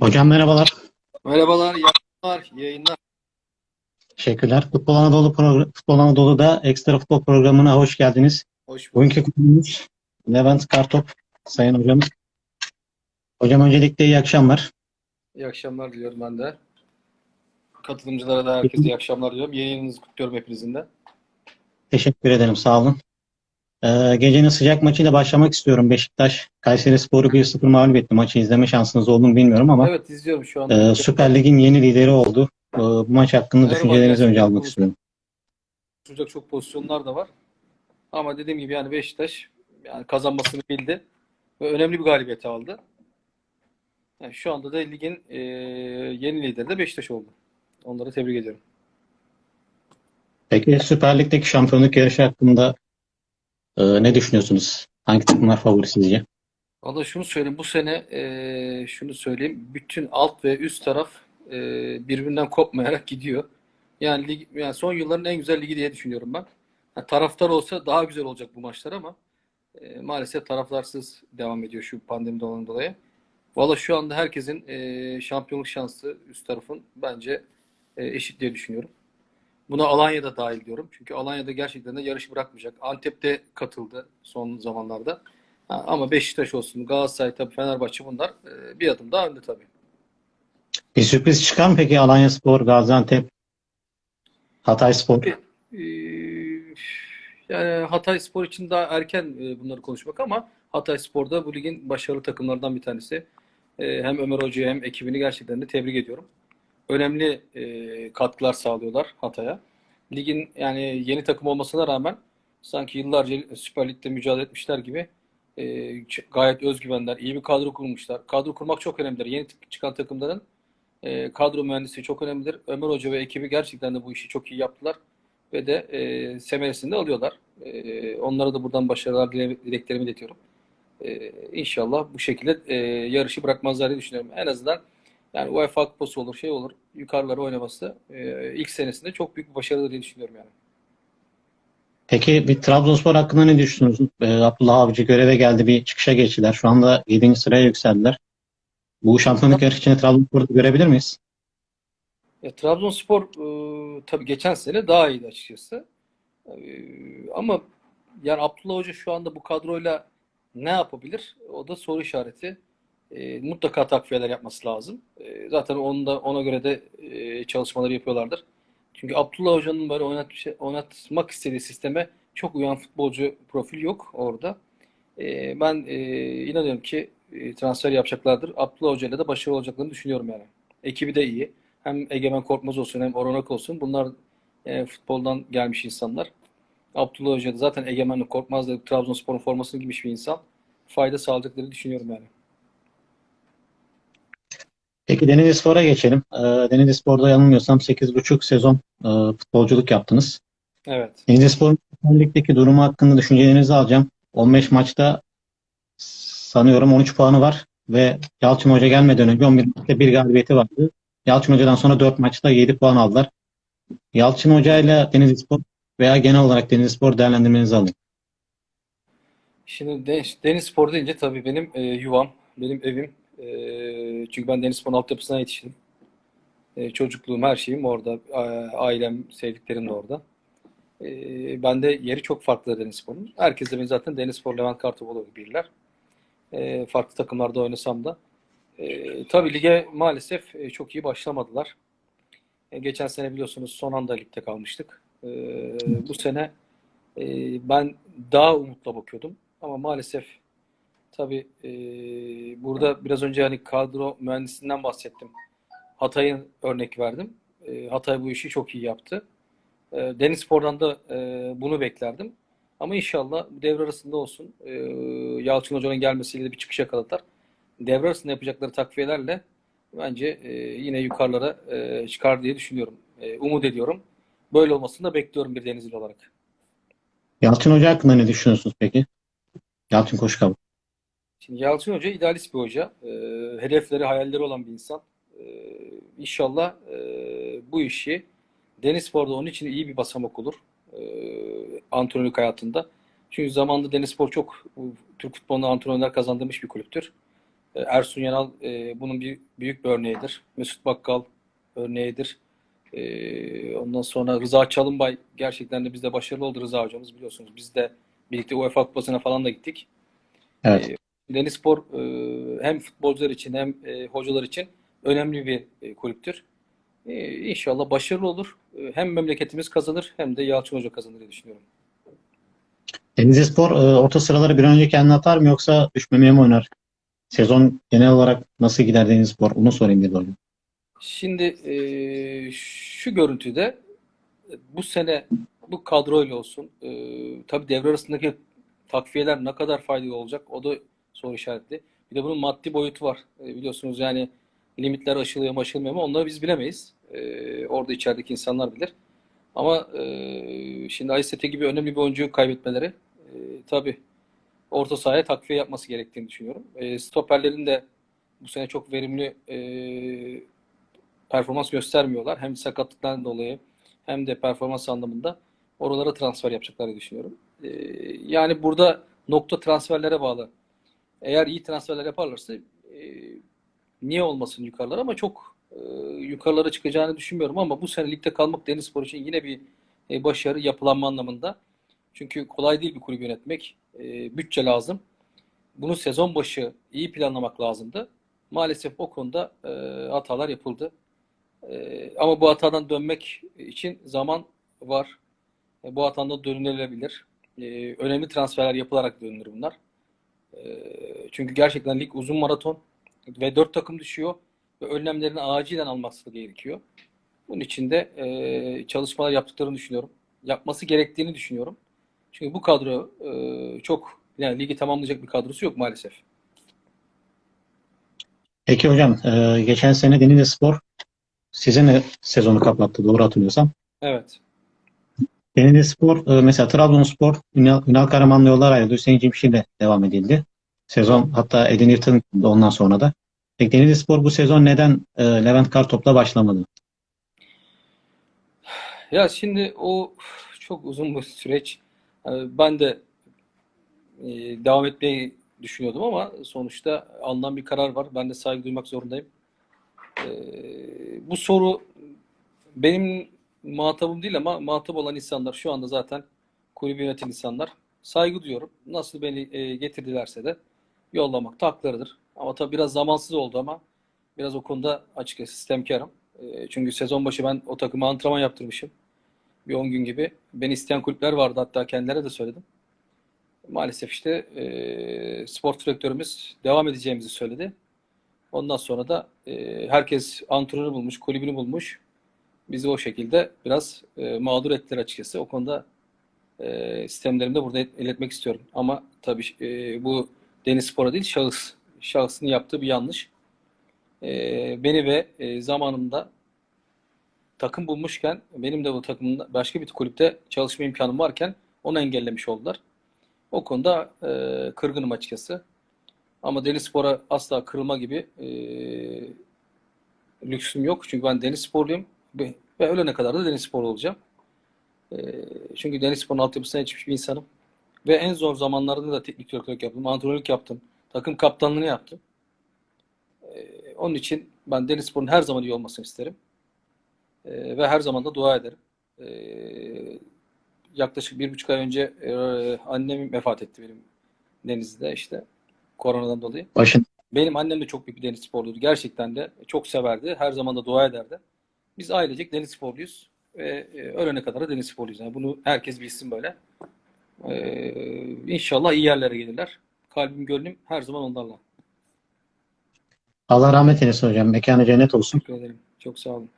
Hocam merhabalar. Merhabalar, iyi yayınlar. Teşekkürler. Futbol Anadolu Futbol Anadolu'da Ekstra Futbol programına hoş geldiniz. Hoş bulduk. Bugünkü konumuz Levent Kartop, Sayın Hocamız. Hocam öncelikle iyi akşamlar. İyi akşamlar diliyorum ben de. Katılımcılara da herkese iyi akşamlar diliyorum. Yayınınızı kutluyorum hepinizin de. Teşekkür ederim. Sağ olun. Ee, gecenin sıcak maçıyla başlamak istiyorum. Beşiktaş Kayseri Sporu 1-0 mağlup etti. Maçı izleme şansınız oldu mu bilmiyorum ama Evet izliyorum şu anda. e, Süper Lig'in yeni lideri oldu. E, bu maç hakkında Merhaba, düşüncelerinizi önce almak istiyorum. Konuşulacak çok pozisyonlar da var. Ama dediğim gibi yani Beşiktaş yani kazanmasını bildi ve önemli bir galibiyet aldı. Yani şu anda da ligin e, yeni lideri de Beşiktaş oldu. Onları tebrik ediyorum. Peki Süper Lig'deki şampiyonluk yarışı hakkında e, ne düşünüyorsunuz? Hangi takımlar favori sizce? Valla şunu söyleyeyim bu sene e, şunu söyleyeyim bütün alt ve üst taraf e, birbirinden kopmayarak gidiyor. Yani lig, yani son yılların en güzel ligi diye düşünüyorum ben. Ha, taraftar olsa daha güzel olacak bu maçlar ama e, maalesef taraftarsız devam ediyor şu pandemi dolayı dolayı. Valla şu anda herkesin e, şampiyonluk şansı üst tarafın bence e, eşit diye düşünüyorum. Buna Alanya'da dahil diyorum. Çünkü Alanya'da gerçekten de yarış bırakmayacak. Antep'te katıldı son zamanlarda. Ha, ama Beşiktaş olsun, Galatasaray tabii Fenerbahçe bunlar e, bir adım daha önde tabii. Bir sürpriz çıkar mı peki Alanyaspor, Gaziantep, Hatayspor? Ee, yani Hatay Spor için daha erken e, bunları konuşmak ama Hatay Spor'da bu ligin başarılı takımlardan bir tanesi. E, Hem Ömer Hoca'yı hem ekibini gerçekten de tebrik ediyorum. Önemli e, katkılar sağlıyorlar Hatay'a. Ligin yani yeni takım olmasına rağmen sanki yıllarca Süper Lig'de mücadele etmişler gibi e, gayet özgüvenler, iyi bir kadro kurmuşlar. Kadro kurmak çok önemlidir. Yeni çıkan takımların e, kadro mühendisi çok önemlidir. Ömer Hoca ve ekibi gerçekten de bu işi çok iyi yaptılar ve de e, semeresini de alıyorlar. E, onlara da buradan başarılar dile- dileklerimi iletiyorum. E, inşallah bu şekilde e, yarışı bırakmazlar diye düşünüyorum. En azından yani UEFA Kupası olur, şey olur, yukarılara oynaması e, ilk senesinde çok büyük bir başarı diye düşünüyorum yani. Peki bir Trabzonspor hakkında ne düşünüyorsunuz? Ee, Abdullah Avcı göreve geldi, bir çıkışa geçtiler. Şu anda 7. sıraya yükseldiler. Bu şampiyonluk yarışı içinde Trabzonspor'u görebilir miyiz? Ya, Trabzonspor e, tabii geçen sene daha iyiydi açıkçası. E, ama yani Abdullah Hoca şu anda bu kadroyla ne yapabilir? O da soru işareti. E, mutlaka takviyeler yapması lazım. E, zaten onu da ona göre de e, çalışmaları yapıyorlardır. Çünkü Abdullah Hoca'nın böyle oynat, oynatmak istediği sisteme çok uyan futbolcu profil yok orada. E, ben e, inanıyorum ki e, transfer yapacaklardır. Abdullah Hoca ile de başarılı olacaklarını düşünüyorum yani. Ekibi de iyi. Hem Egemen Korkmaz olsun hem Oranak olsun. Bunlar e, futboldan gelmiş insanlar. Abdullah Hoca da zaten Egemen Korkmaz da Trabzonspor'un formasını giymiş bir insan. Fayda sağlayacaklarını düşünüyorum yani. Peki Denizlispor'a geçelim. Ee, Denizlispor'da yanılmıyorsam 8,5 sezon e, futbolculuk yaptınız. Evet. Denizlispor'un Süper Lig'deki durumu hakkında düşüncelerinizi alacağım. 15 maçta sanıyorum 13 puanı var ve Yalçın Hoca gelmeden önce 11 maçta bir galibiyeti vardı. Yalçın Hoca'dan sonra 4 maçta 7 puan aldılar. Yalçın Hoca ile Denizlispor veya genel olarak Denizlispor değerlendirmenizi alayım. Şimdi Deniz Spor deyince tabii benim e, yuvam, benim evim. E, çünkü ben Deniz Spor'un altyapısına yetiştim. E, çocukluğum, her şeyim orada. Ailem, sevdiklerim de orada. E, ben de yeri çok farklı Deniz Spor'un. Herkes de beni zaten Deniz Spor, Levent Kartopoğlu bilirler. E, farklı takımlarda oynasam da. Tabii lige maalesef e, çok iyi başlamadılar. E, geçen sene biliyorsunuz son anda ligde kalmıştık. Bu sene e, ben daha umutla bakıyordum. Ama maalesef tabii e, burada biraz önce hani kadro mühendisinden bahsettim. Hatay'ın örnek verdim. E, Hatay bu işi çok iyi yaptı. E, Denizspor'dan da e, bunu beklerdim. Ama inşallah devre arasında olsun. E, Yalçın Hoca'nın gelmesiyle de bir çıkış yakaladılar. Devre arasında yapacakları takviyelerle bence e, yine yukarılara e, çıkar diye düşünüyorum. E, umut ediyorum. Böyle olmasını da bekliyorum bir Denizli olarak. Yalçın Hoca hakkında ne düşünüyorsunuz peki? Yalçın Koşkabı. Şimdi Yalçın Hoca idealist bir hoca. E, hedefleri, hayalleri olan bir insan. E, inşallah e, bu işi Denizspor'da onun için iyi bir basamak olur. E, antrenörlük hayatında. Çünkü zamanında Denizspor çok bu, Türk futbolunda antrenörler kazandırmış bir kulüptür. E, Ersun Yanal e, bunun bir büyük bir örneğidir. Mesut Bakkal örneğidir. E, ondan sonra Rıza Çalınbay gerçekten de bizde başarılı oldu Rıza hocamız biliyorsunuz. Biz de birlikte UEFA Kupası'na falan da gittik. Evet. Denizspor e, hem futbolcular için hem e, hocalar için önemli bir e, kulüptür. E, İnşallah başarılı olur. E, Hem memleketimiz kazanır hem de Yalçın Hoca kazanır diye düşünüyorum. Denizlispor e, orta sıraları bir an önce kendini atar mı yoksa düşmemeye mi oynar? Sezon genel olarak nasıl gider Denizlispor? Onu sorayım dedi hocam. Şimdi e, şu görüntüde bu sene bu kadroyla olsun e, tabii devre arasındaki takviyeler ne kadar faydalı olacak o da soru işaretli. Bir de bunun maddi boyutu var. E, biliyorsunuz yani limitler aşılıyor mu aşılmıyor mu onları biz bilemeyiz. E, orada içerideki insanlar bilir. Ama e, şimdi Aysete gibi önemli bir oyuncuyu kaybetmeleri e, tabii orta sahaya takviye yapması gerektiğini düşünüyorum. E, stoperlerin de bu sene çok verimli e, performans göstermiyorlar. Hem sakatlıktan dolayı hem de performans anlamında oralara transfer yapacaklarını düşünüyorum. E, yani burada nokta transferlere bağlı. Eğer iyi transferler yaparlarsa e, niye olmasın yukarılara ama çok e, yukarılara çıkacağını düşünmüyorum ama bu sene ligde kalmak Denizspor için yine bir e, başarı yapılanma anlamında. Çünkü kolay değil bir kulübü yönetmek. E, bütçe lazım. Bunu sezon başı iyi planlamak lazımdı. Maalesef o konuda e, hatalar yapıldı. E, ama bu hatadan dönmek için zaman var. E, bu hatadan dönülebilir. E, önemli transferler yapılarak dönülür bunlar. E, çünkü gerçekten lig uzun maraton ve dört takım düşüyor ve önlemlerini acilen alması gerekiyor. Bunun için de e, çalışmalar yaptıklarını düşünüyorum. Yapması gerektiğini düşünüyorum. Çünkü bu kadro e, çok yani ligi tamamlayacak bir kadrosu yok maalesef. Peki hocam, e, geçen sene Denizlispor sizin de sezonu kapattı doğru hatırlıyorsam. Evet. Denizlispor e, mesela Trabzonspor Ünal, Ünal Karaman'la yollar ayrıldı. Hüseyin Cimşir'le devam edildi. Sezon hatta Edin Yırtın da ondan sonra da. Peki Denizlispor bu sezon neden e, Levent Kartop'la başlamadı? Ya şimdi o çok uzun bir süreç. Yani Ben de e, devam etmeyi düşünüyordum ama sonuçta alınan bir karar var. Ben de saygı duymak zorundayım. E, bu soru benim muhatabım değil ama muhatap olan insanlar şu anda zaten kulübü yöneten insanlar. Saygı duyuyorum. Nasıl beni e, getirdilerse de yollamak da haklarıdır. Ama tabii biraz zamansız oldu ama biraz o konuda açıkçası sistemkarım. E, çünkü sezon başı ben o takıma antrenman yaptırmışım. Bir 10 gün gibi. Beni isteyen kulüpler vardı hatta kendilerine de söyledim. Maalesef işte e, spor direktörümüz devam edeceğimizi söyledi. Ondan sonra da e, herkes antrenörü bulmuş, kulübünü bulmuş. Bizi o şekilde biraz e, mağdur ettiler açıkçası. O konuda e, sistemlerimi de burada iletmek istiyorum. Ama tabii e, bu Deniz Spor'a değil şahıs. Şahsın yaptığı bir yanlış. E, beni ve e, zamanında takım bulmuşken benim de bu takımda başka bir kulüpte çalışma imkanım varken onu engellemiş oldular. O konuda e, kırgınım açıkçası. Ama Denizspor'a asla kırılma gibi e, lüksüm yok. Çünkü ben Denizsporluyum ve, ve ölene kadar da Denizsporlu olacağım. E, çünkü Denizspor'un altyapısına yetişmiş bir insanım. Ve en zor zamanlarda da teknik direktörlük yaptım, antrenörlük yaptım, takım kaptanlığını yaptım. E, onun için ben Denizspor'un her zaman iyi olmasını isterim. E, ve her zaman da dua ederim. E, yaklaşık bir buçuk ay önce e, annem vefat etti benim Denizli'de işte koronadan dolayı. Başın Benim annem de çok büyük bir deniz sporluydu. Gerçekten de çok severdi. Her zaman da dua ederdi. Biz ailecek deniz sporluyuz. Ve e, ölene kadar da deniz sporluyuz. Yani bunu herkes bilsin böyle. Ee, inşallah iyi yerlere gelirler. Kalbim gönlüm her zaman onlarla. Allah rahmet eylesin hocam. Mekanı cennet olsun. Teşekkür ederim. Çok sağ olun.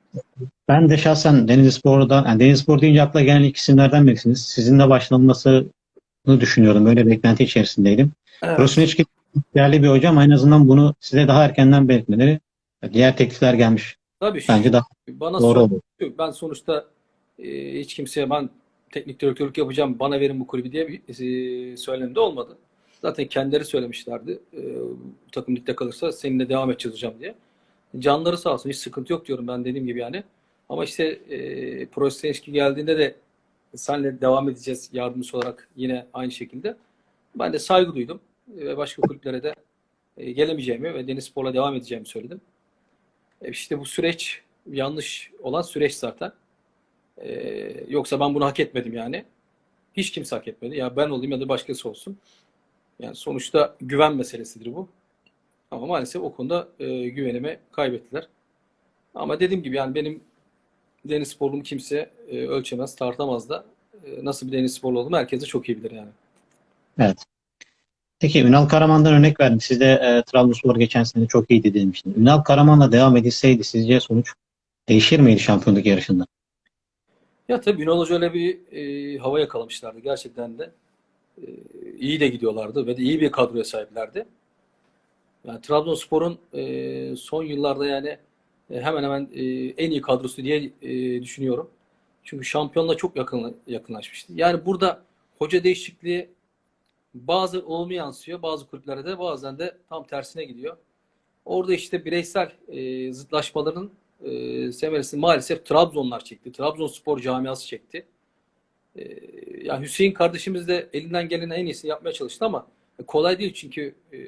Ben de şahsen Denizlispor'dan, yani Denizlispor deyince akla gelen ilk isimlerden birisiniz. Sizinle başlanmasını düşünüyordum. Böyle beklenti içerisindeydim. Evet. Krasniqi değerli bir hocam. En azından bunu size daha erkenden belirtmeleri. Diğer teklifler gelmiş. Tabii şu- Bence daha bana doğru olur. ben sonuçta e, hiç kimseye ben teknik direktörlük yapacağım bana verin bu kulübü diye bir e, söylemde olmadı. Zaten kendileri söylemişlerdi. E, bu takım ligde kalırsa seninle devam edeceğiz hocam diye. Canları sağ olsun hiç sıkıntı yok diyorum ben dediğim gibi yani. Ama işte e, ilişki geldiğinde de senle devam edeceğiz yardımcısı olarak yine aynı şekilde. Ben de saygı duydum ve başka kulüplere de e, gelemeyeceğimi ve Deniz Spor'la devam edeceğimi söyledim. E, işte bu süreç yanlış olan süreç zaten. E, yoksa ben bunu hak etmedim yani. Hiç kimse hak etmedi. Ya ben olayım ya da başkası olsun. Yani sonuçta güven meselesidir bu. Ama maalesef o konuda e, güvenimi kaybettiler. Ama dediğim gibi yani benim deniz sporluğumu kimse e, ölçemez, tartamaz da. E, nasıl bir deniz sporlu olduğumu herkes de çok iyi bilir yani. Evet. Peki Ünal Karaman'dan örnek verdin. Siz de e, Trabzonspor geçen sene çok iyiydi demiştiniz. Ünal Karaman'la devam edilseydi sizce sonuç değişir miydi şampiyonluk yarışında? Ya tabii Ünal Hoca öyle bir e, hava yakalamışlardı. Gerçekten de e, iyi de gidiyorlardı ve de iyi bir kadroya sahiplerdi. Yani Trabzonspor'un e, son yıllarda yani e, hemen hemen e, en iyi kadrosu diye e, düşünüyorum. Çünkü şampiyonla çok yakın yakınlaşmıştı. Yani burada hoca değişikliği bazı olumlu yansıyor, bazı kulüplerde de bazen de tam tersine gidiyor. Orada işte bireysel e, zıtlaşmaların e, semeresini maalesef Trabzonlar çekti. Trabzonspor camiası çekti. E, yani Hüseyin kardeşimiz de elinden gelen en iyisini yapmaya çalıştı ama kolay değil çünkü e,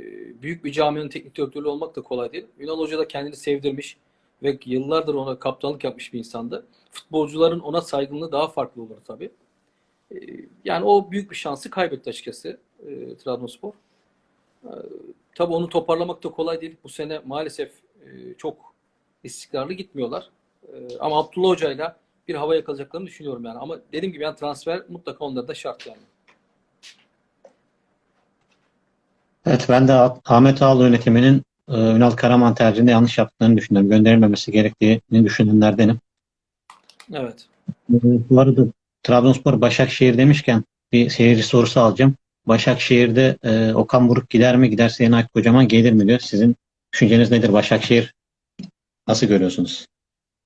büyük bir caminin teknik direktörü olmak da kolay değil. Ünal Hoca da kendini sevdirmiş ve yıllardır ona kaptanlık yapmış bir insandı. Futbolcuların ona saygınlığı daha farklı olur tabii. E, yani o büyük bir şansı kaybetti açıkçası e, Trabzonspor. E, tabii onu toparlamak da kolay değil. Bu sene maalesef e, çok istikrarlı gitmiyorlar. E, ama Abdullah Hoca'yla bir hava yakalayacaklarını düşünüyorum yani. Ama dediğim gibi yani transfer mutlaka onlara da şart yani. Evet ben de Ah- Ahmet Ağaoğlu yönetiminin e, Ünal Karaman tercihinde yanlış yaptıklarını düşünüyorum. Gönderilmemesi gerektiğini düşünenlerdenim. Evet. Bu arada Trabzonspor Başakşehir demişken bir seyirci sorusu alacağım. Başakşehir'de e, Okan Buruk gider mi? Giderse Yeni Aykut Kocaman gelir mi diyor. Sizin düşünceniz nedir? Başakşehir nasıl görüyorsunuz?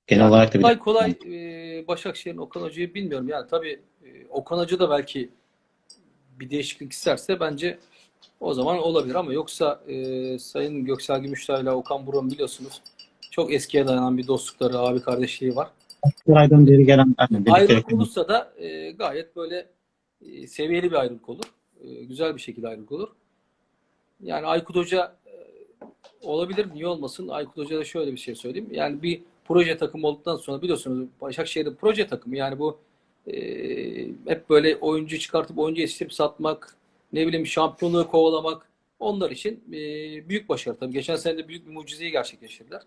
Genel Yani olarak da bir kolay kolay e, Başakşehir'in Okan Hoca'yı bilmiyorum. Yani tabii e, Okan Hoca da belki bir değişiklik isterse bence o zaman olabilir ama yoksa e, Sayın Göksel Gümüştay ile Okan Buruk'un biliyorsunuz çok eskiye dayanan bir dostlukları, abi kardeşliği var. aydan beri gelen Ayrılık olursa da e, gayet böyle e, seviyeli bir ayrılık olur. E, güzel bir şekilde ayrılık olur. Yani Aykut Hoca e, olabilir, niye olmasın? Aykut Hoca'ya da şöyle bir şey söyleyeyim. Yani bir proje takımı olduktan sonra biliyorsunuz Başakşehir'in proje takımı yani bu e, hep böyle oyuncu çıkartıp oyuncu yetiştirip satmak, ne bileyim şampiyonluğu kovalamak onlar için e, büyük başarı. Tabii geçen sene de büyük bir mucizeyi gerçekleştirdiler.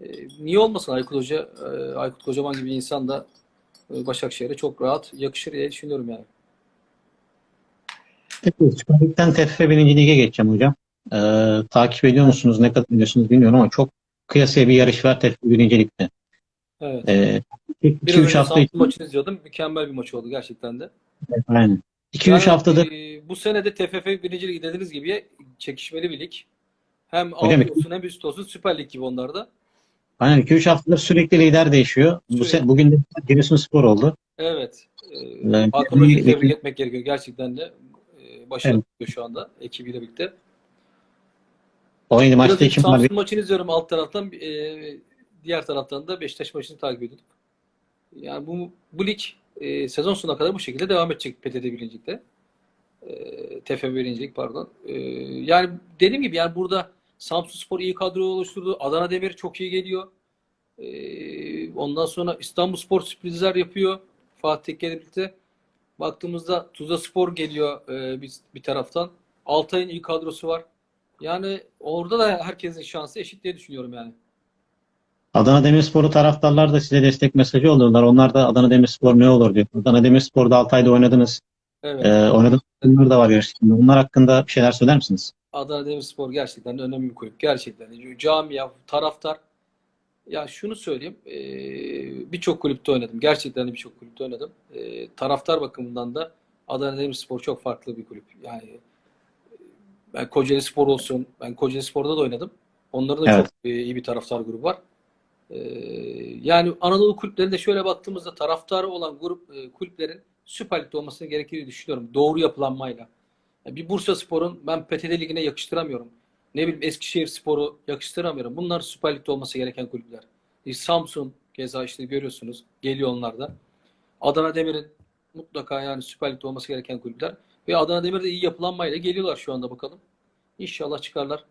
E, niye olmasın Aykut Hoca, e, Aykut Kocaman gibi insan da e, Başakşehir'e çok rahat yakışır diye düşünüyorum yani. Süper Lig'den TFF 1. Lig'e geçeceğim hocam. Ee, takip ediyor musunuz? Ne kadar biliyorsunuz bilmiyorum ama çok kıyasaya bir yarış var TFF 1. Lig'de. Evet. Ee, Biraz önce 2-3 hafta için maçını izliyordum. Mükemmel bir maç oldu gerçekten de. aynen. 2-3 Yani, haftadır e, bu sene de TFF 1. Lig dediğiniz gibi çekişmeli bir lig. Hem alt olsun hem üst olsun Süper Lig gibi onlarda. aynen 2-3 haftadır sürekli lider değişiyor. Bu Sürekli. se- bugün de Giresunspor oldu. Evet. E, Evet. Hakan Hoca'yı Bir- tebrik etmek gerekiyor. Gerçekten de başarılı yapıyor şu anda ekibiyle birlikte. 17 Biraz maçta önce 2 mağlubiyet. Samsun maçını izliyorum alt taraftan. E, diğer taraftan da Beşiktaş maçını takip ediyorduk. Yani bu, bu lig e, sezon sonuna kadar bu şekilde devam edecek PTT birincilikte. E, TFF birincilik pardon. E, yani dediğim gibi yani burada Samsunspor iyi kadro oluşturdu. Adana Demir çok iyi geliyor. E, ondan sonra İstanbulspor sürprizler yapıyor. Fatih Tekke ile birlikte. Baktığımızda Tuzla Spor geliyor e, bir, bir taraftan. Altay'ın iyi kadrosu var. Yani orada da herkesin şansı eşit diye düşünüyorum yani. Adana Demirspor'u taraftarlar da size destek mesajı yolluyorlar. Onlar da Adana Demirspor ne olur diyor. Adana Demirspor'da 6 ayda oynadınız. Evet. Ee, oynadığınız takımlar da var yarışında. Onlar hakkında bir şeyler söyler misiniz? Adana Demirspor gerçekten önemli bir kulüp. Gerçekten. Camia, taraftar. Ya şunu söyleyeyim. eee, Birçok kulüpte oynadım. Gerçekten birçok kulüpte oynadım. Taraftar bakımından da Adana Demirspor çok farklı bir kulüp. Yani ben Kocaeli Spor olsun. Ben Kocaeli Spor'da da oynadım. Onların da Evet. çok iyi bir taraftar grubu var. Yani Anadolu kulüplerinde şöyle baktığımızda taraftarı olan grup kulüplerin Süper Lig'de olmasını gerektiğini düşünüyorum. Doğru yapılanmayla. Ya Bir Bursa Spor'un ben PTT Ligi'ne yakıştıramıyorum. Ne bileyim Eskişehir Spor'u yakıştıramıyorum. Bunlar Süper Lig'de olması gereken kulüpler. E, Samsun keza işte görüyorsunuz. Geliyor onlar da. Adana Demir'in mutlaka yani Süper Lig'de olması gereken kulüpler. Ve Adana Demir de iyi yapılanmayla geliyorlar şu anda bakalım. İnşallah çıkarlar.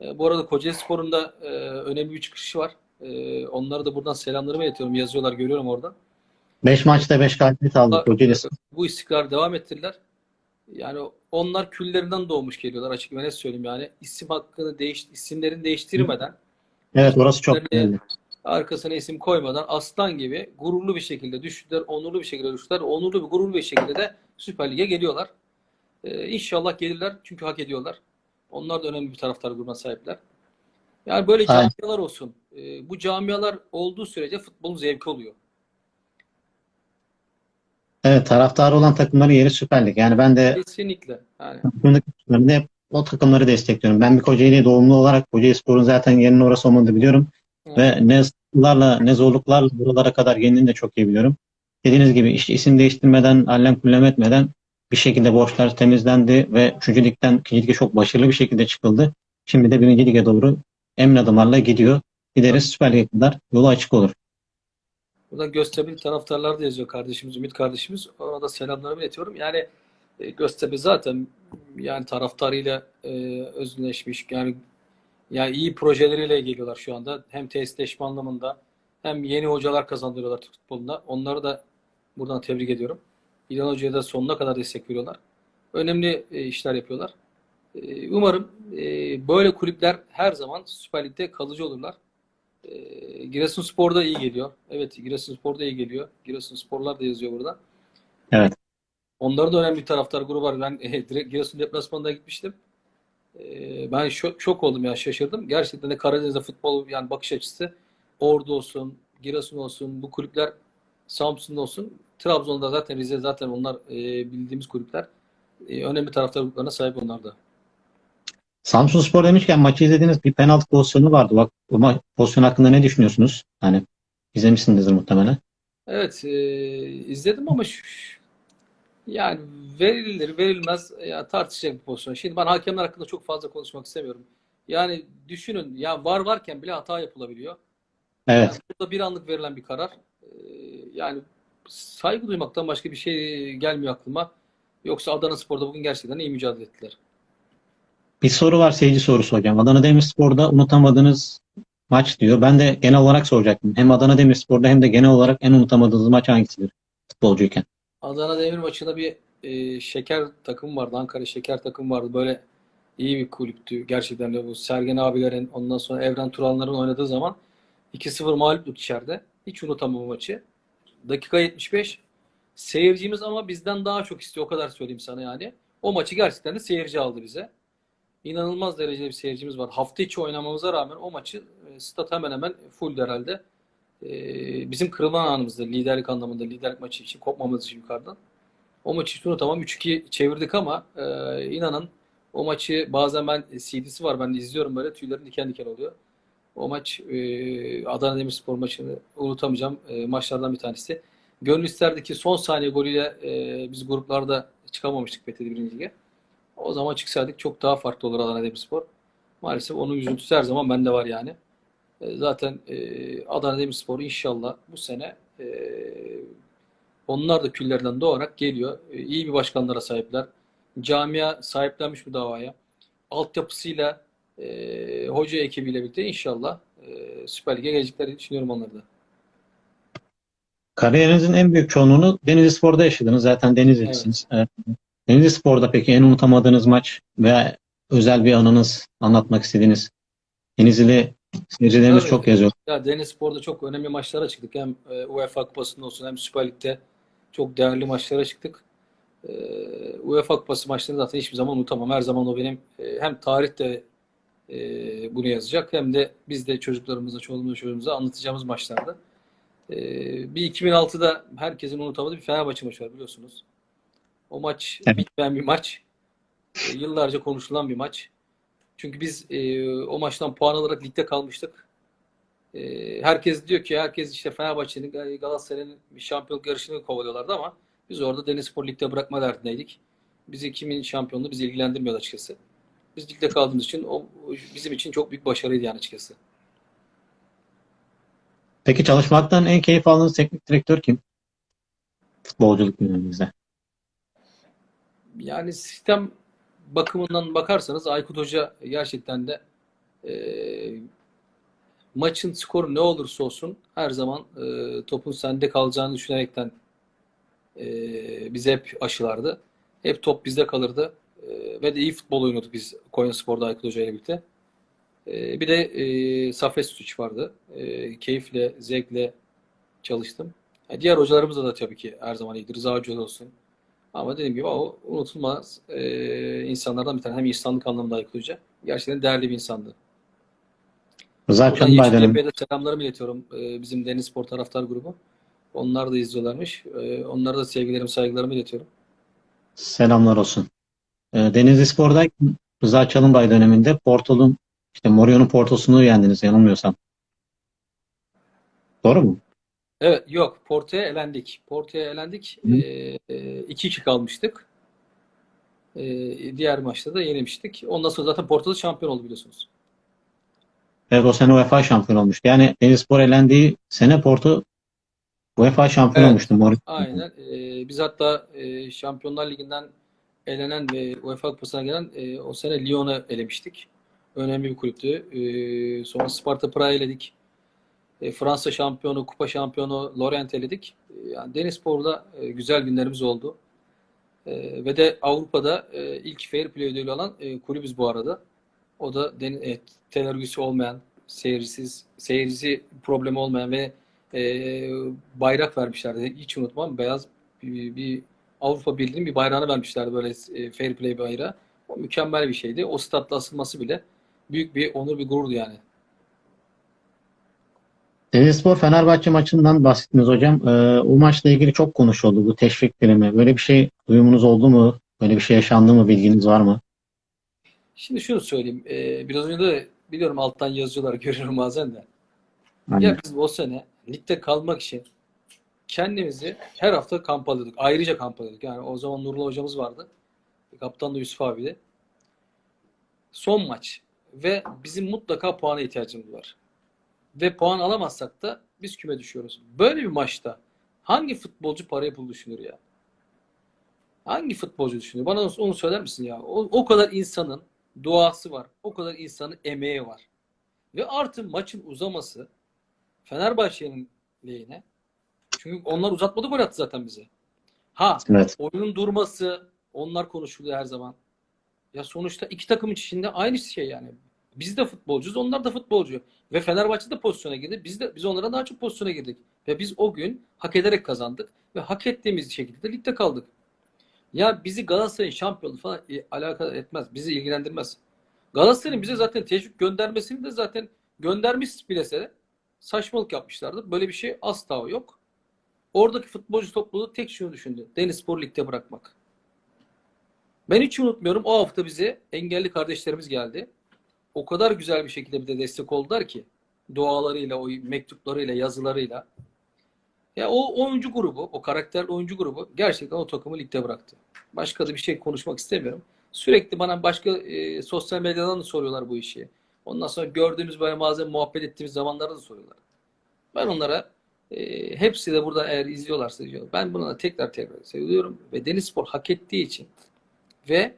E, bu arada Kocaeli Spor'un da e, önemli bir çıkışı var. E, onlara da buradan selamlarımı iletiyorum. Yazıyorlar, görüyorum orada. 5 maçta 5 galibiyet aldı Kocaeli Spor. Bu istikrarı devam ettirdiler. Yani onlar küllerinden doğmuş geliyorlar açık ve net söyleyeyim yani. isim hakkını değiş, isimlerini değiştirmeden, Evet orası çok önemli. arkasına isim koymadan aslan gibi gururlu bir şekilde düştüler, onurlu bir şekilde düştüler. Onurlu bir gururlu bir şekilde de Süper Lig'e geliyorlar. Ee, inşallah gelirler çünkü hak ediyorlar. Onlar da önemli bir taraftar grubuna sahipler. Yani böyle Aynen. camialar olsun. Ee, bu camialar olduğu sürece futbolun zevki oluyor. Evet taraftarı olan takımların yeri Süper Lig. Yani ben de Kesinlikle. Yani takımlarında hep o takımları destekliyorum. Ben bir Kocaeli doğumlu olarak Kocaeli Spor'un zaten yerinin orası olmadığını biliyorum. Ve ne sıkıntılarla ne zorluklarla buralara kadar geldiğini de çok iyi biliyorum. Dediğiniz gibi işte isim değiştirmeden, allem kullem etmeden bir şekilde borçlar temizlendi ve 3. ligden 2. lige çok başarılı bir şekilde çıkıldı. Şimdi de 1. lige doğru emin adımlarla gidiyor. Gideriz Süper Lig'e kadar yolu açık olur. Buradan Göztepe'li taraftarlar da yazıyor kardeşimiz, Ümit kardeşimiz. Ona da selamlarımı iletiyorum. Yani e, Göztepe zaten yani taraftarıyla e, özleşmiş. Yani yani iyi projeleriyle geliyorlar şu anda. Hem tesisleşme anlamında hem yeni hocalar kazandırıyorlar Türk futbolunda. Onları da buradan tebrik ediyorum. İlhan Hoca'ya da sonuna kadar destek veriyorlar. Önemli e, işler yapıyorlar. E, Umarım e, böyle kulüpler her zaman Süper Lig'de kalıcı olurlar. E, Giresunspor da iyi geliyor. Evet, Giresunspor da iyi geliyor. Giresunsporlar da yazıyor burada. Evet. Onların da önemli bir taraftar grubu var. Ben e, direkt Giresun deplasmanına gitmiştim. E, ben şok, şok oldum ya, şaşırdım. Gerçekten de Karadeniz'de futbol yani bakış açısı Ordu olsun, Giresun olsun, bu kulüpler Samsun olsun. Trabzon'da zaten Rize zaten onlar e, bildiğimiz kulüpler. E, önemli taraftar gruplarına sahip onlar da. Samsun Spor demişken maçı izlediğiniz bir penaltı pozisyonu vardı. Bak bu ma- pozisyon hakkında ne düşünüyorsunuz? Hani izlemişsinizdir muhtemelen. Evet, e, izledim ama şu, yani verilir verilmez ya tartışacak bir pozisyon. Şimdi ben hakemler hakkında çok fazla konuşmak istemiyorum. Yani düşünün ya var varken bile hata yapılabiliyor. Evet. Yani burada bir anlık verilen bir karar. E, yani saygı duymaktan başka bir şey gelmiyor aklıma. Yoksa Adana Spor'da bugün gerçekten iyi mücadele ettiler. Bir soru var seyirci sorusu hocam. Adana Demirspor'da unutamadığınız maç diyor. Ben de genel olarak soracaktım. Hem Adana Demirspor'da hem de genel olarak en unutamadığınız maç hangisidir futbolcuyken? Adana Demir maçında bir e, şeker takım vardı. Ankara şeker takım vardı. Böyle iyi bir kulüptü. Gerçekten de bu Sergen abilerin ondan sonra Evren Turanların oynadığı zaman 2-0 mağluptuk içeride. Hiç unutamam maçı. Dakika 75. Seyircimiz ama bizden daha çok istiyor. O kadar söyleyeyim sana yani. O maçı gerçekten de seyirci aldı bize. İnanılmaz derecede bir seyircimiz var. Hafta içi oynamamıza rağmen o maçı e, stat hemen hemen full herhalde. E, bizim kırılma anımızda liderlik anlamında liderlik maçı için kopmamız için yukarıdan. O maçı hiç unutamam. 3-2 çevirdik ama e, inanın o maçı bazen ben CD'si var ben de izliyorum böyle tüylerim diken diken oluyor. O maç Adana Demirspor maçını unutamayacağım maçlardan bir tanesi. Gönül isterdi ki son saniye golüyle biz gruplarda çıkamamıştık BTD 1. Lig'e. O zaman çıksaydık çok daha farklı olur Adana Demirspor. Maalesef onun üzüntüsü her zaman bende var yani. E, Zaten e, Adana Demirspor inşallah bu sene e, onlar da küllerden doğarak geliyor. E, iyi bir başkanlara sahipler. Camia sahiplenmiş bu davaya. Altyapısıyla e, hoca ekibiyle birlikte inşallah e, Süper Lig'e geleceklerini düşünüyorum onları da. Kariyerinizin en büyük çoğunluğunu Denizli Spor'da yaşadınız. Zaten Denizli'lisiniz. Evet. Denizli Spor'da peki en unutamadığınız maç veya özel bir anınız anlatmak istediğiniz Denizli seyircilerimiz Tabii. çok yazıyor. Ya Denizlispor'da çok önemli maçlara çıktık. Hem e, UEFA Kupası'nda olsun hem Süper Lig'de çok değerli maçlara çıktık. E, UEFA Kupası maçlarını zaten hiçbir zaman unutamam. Her zaman o benim e, hem tarihte bunu yazacak hem de biz de çocuklarımıza, çoluğumuza, çocuğumuza anlatacağımız maçlardı. E, bir 2006'da herkesin unutamadığı bir Fenerbahçe maçı var biliyorsunuz. O maç Evet. bitmeyen bir maç. E, yıllarca konuşulan bir maç. Çünkü biz e, o maçtan puan alarak ligde kalmıştık. E, herkes diyor ki herkes işte Fenerbahçe'nin Gal- Galatasaray'ın bir şampiyonluk yarışını kovalıyorlardı ama biz orada Denizspor Lig'de bırakma derdindeydik. Bizi kimin şampiyonluğu bizi ilgilendirmiyordu açıkçası. Biz ligde kaldığımız için o bizim için çok büyük başarıydı yani açıkçası. Peki çalışmaktan en keyif aldığınız teknik direktör kim? Futbolculuk döneminizde. Yani sistem bakımından bakarsanız Aykut Hoca gerçekten de e, maçın skoru ne olursa olsun her zaman e, topun sende kalacağını düşünerekten e, bize hep aşılardı. Hep top bizde kalırdı. E, ve de iyi futbol oynuyorduk biz Konyaspor'da Aykut Hoca ile birlikte. E, bir de e, Safet Suç vardı. E, keyifle, zevkle çalıştım. E, diğer hocalarımız da tabii ki her zaman iyidir. Rıza Hoca olsun. Ama dediğim gibi o unutulmaz e, insanlardan bir tane. Hem insanlık anlamında Aykut Hoca. Gerçekten değerli bir insandı. Rıza Buradan. Yeşiltepe'ye de selamlarımı iletiyorum. E, bizim Deniz Spor taraftar grubu. Onlar da izliyorlarmış. E, onlara da sevgilerimi, saygılarımı iletiyorum. Selamlar olsun. Ee, Denizli Spor'dayken Rıza Çalınbay döneminde Porto'nun işte Mourinho'nun Porto'sunu yendiniz yanılmıyorsam. Doğru mu? Evet, yok. Porto'ya elendik. Porto'ya elendik. Hı. E, e, 2-2 kalmıştık. E, diğer maçta da yenilmiştik. Ondan sonra zaten Porto'da şampiyon oldu biliyorsunuz. Evet o sene UEFA şampiyon olmuştu. Yani Denizlispor elendiği sene Porto UEFA şampiyon Evet. olmuştu. Mourinho. Aynen. Ee, biz hatta e, Şampiyonlar Ligi'nden elenen ve UEFA Kupası'na gelen e, o sene Lyon'u elemiştik. Önemli bir kulüptü. Ee, sonra Sparta Prag'ı eledik. E, Fransa şampiyonu, kupa şampiyonu Lorient eledik. E, yani Denizspor'da e, güzel günlerimiz oldu. E, ve de Avrupa'da e, ilk Fair Play ödülü alan e, kulübüz bu arada. O da den, e, tel olmayan, seyircisiz, seyircisi problemi olmayan ve e, bayrak vermişlerdi. Hiç unutmam. Beyaz bir, bir Avrupa Birliği'nin bir bayrağını vermişlerdi böyle e, Fair Play bayrağı. O mükemmel bir şeydi. O statla asılması bile büyük bir onur, bir gururdu yani. Denizlispor Fenerbahçe maçından bahsettiniz hocam. Ee, o maçla ilgili çok konuşuldu bu teşvik primi. Böyle bir şey duyumunuz oldu mu? Böyle bir şey yaşandı mı? Bilginiz var mı? Şimdi şunu söyleyeyim. E, biraz önce de biliyorum alttan yazıyorlar görüyorum bazen de. Aynen. Ya biz o sene ligde kalmak için kendimizi her hafta kamp alıyorduk. Ayrıca kamp alıyorduk. Yani o zaman Nurullah hocamız vardı. Kaptan da Yusuf abiydi. Son maç. Ve bizim mutlaka puana ihtiyacımız var. Ve puan alamazsak da biz küme düşüyoruz. Böyle bir maçta hangi futbolcu parayı pul düşünür ya? Hangi futbolcu düşünür? Bana onu söyler misin ya? O, o kadar insanın duası var. O kadar insanın emeği var. Ve artı maçın uzaması Fenerbahçe'nin lehine. Çünkü onlar uzatmadı gol attı zaten bize. Ha Evet. oyunun durması onlar konuşuluyor her zaman. Ya sonuçta iki takım içinde aynı şey yani. Biz de futbolcuyuz, onlar da futbolcu. Ve Fenerbahçe de pozisyona girdi. Biz de biz onlara daha çok pozisyona girdik. Ve biz o gün hak ederek kazandık ve hak ettiğimiz şekilde de ligde kaldık. Ya bizi Galatasaray'ın şampiyonu falan e, alakadar etmez. Bizi ilgilendirmez. Galatasaray'ın bize zaten teşvik göndermesini de zaten göndermiş bilese de saçmalık yapmışlardı. Böyle bir şey asla yok. Oradaki futbolcu topluluğu tek şunu düşündü. Denizspor ligde bırakmak. Ben hiç unutmuyorum. O hafta bize engelli kardeşlerimiz geldi. O kadar güzel bir şekilde bir de destek oldular ki. Dualarıyla, o mektuplarıyla, yazılarıyla. Ya o oyuncu grubu, o karakterli oyuncu grubu gerçekten o takımı ligde bıraktı. Başka da bir şey konuşmak istemiyorum. Sürekli bana başka e, sosyal medyadan da soruyorlar bu işi. Ondan sonra gördüğümüz böyle bazen muhabbet ettiğimiz zamanlarda da soruyorlar. Ben onlara e, hepsi de burada eğer izliyorlarsa diyor. Ben buna tekrar tekrar seviyorum ve Denizspor hak ettiği için ve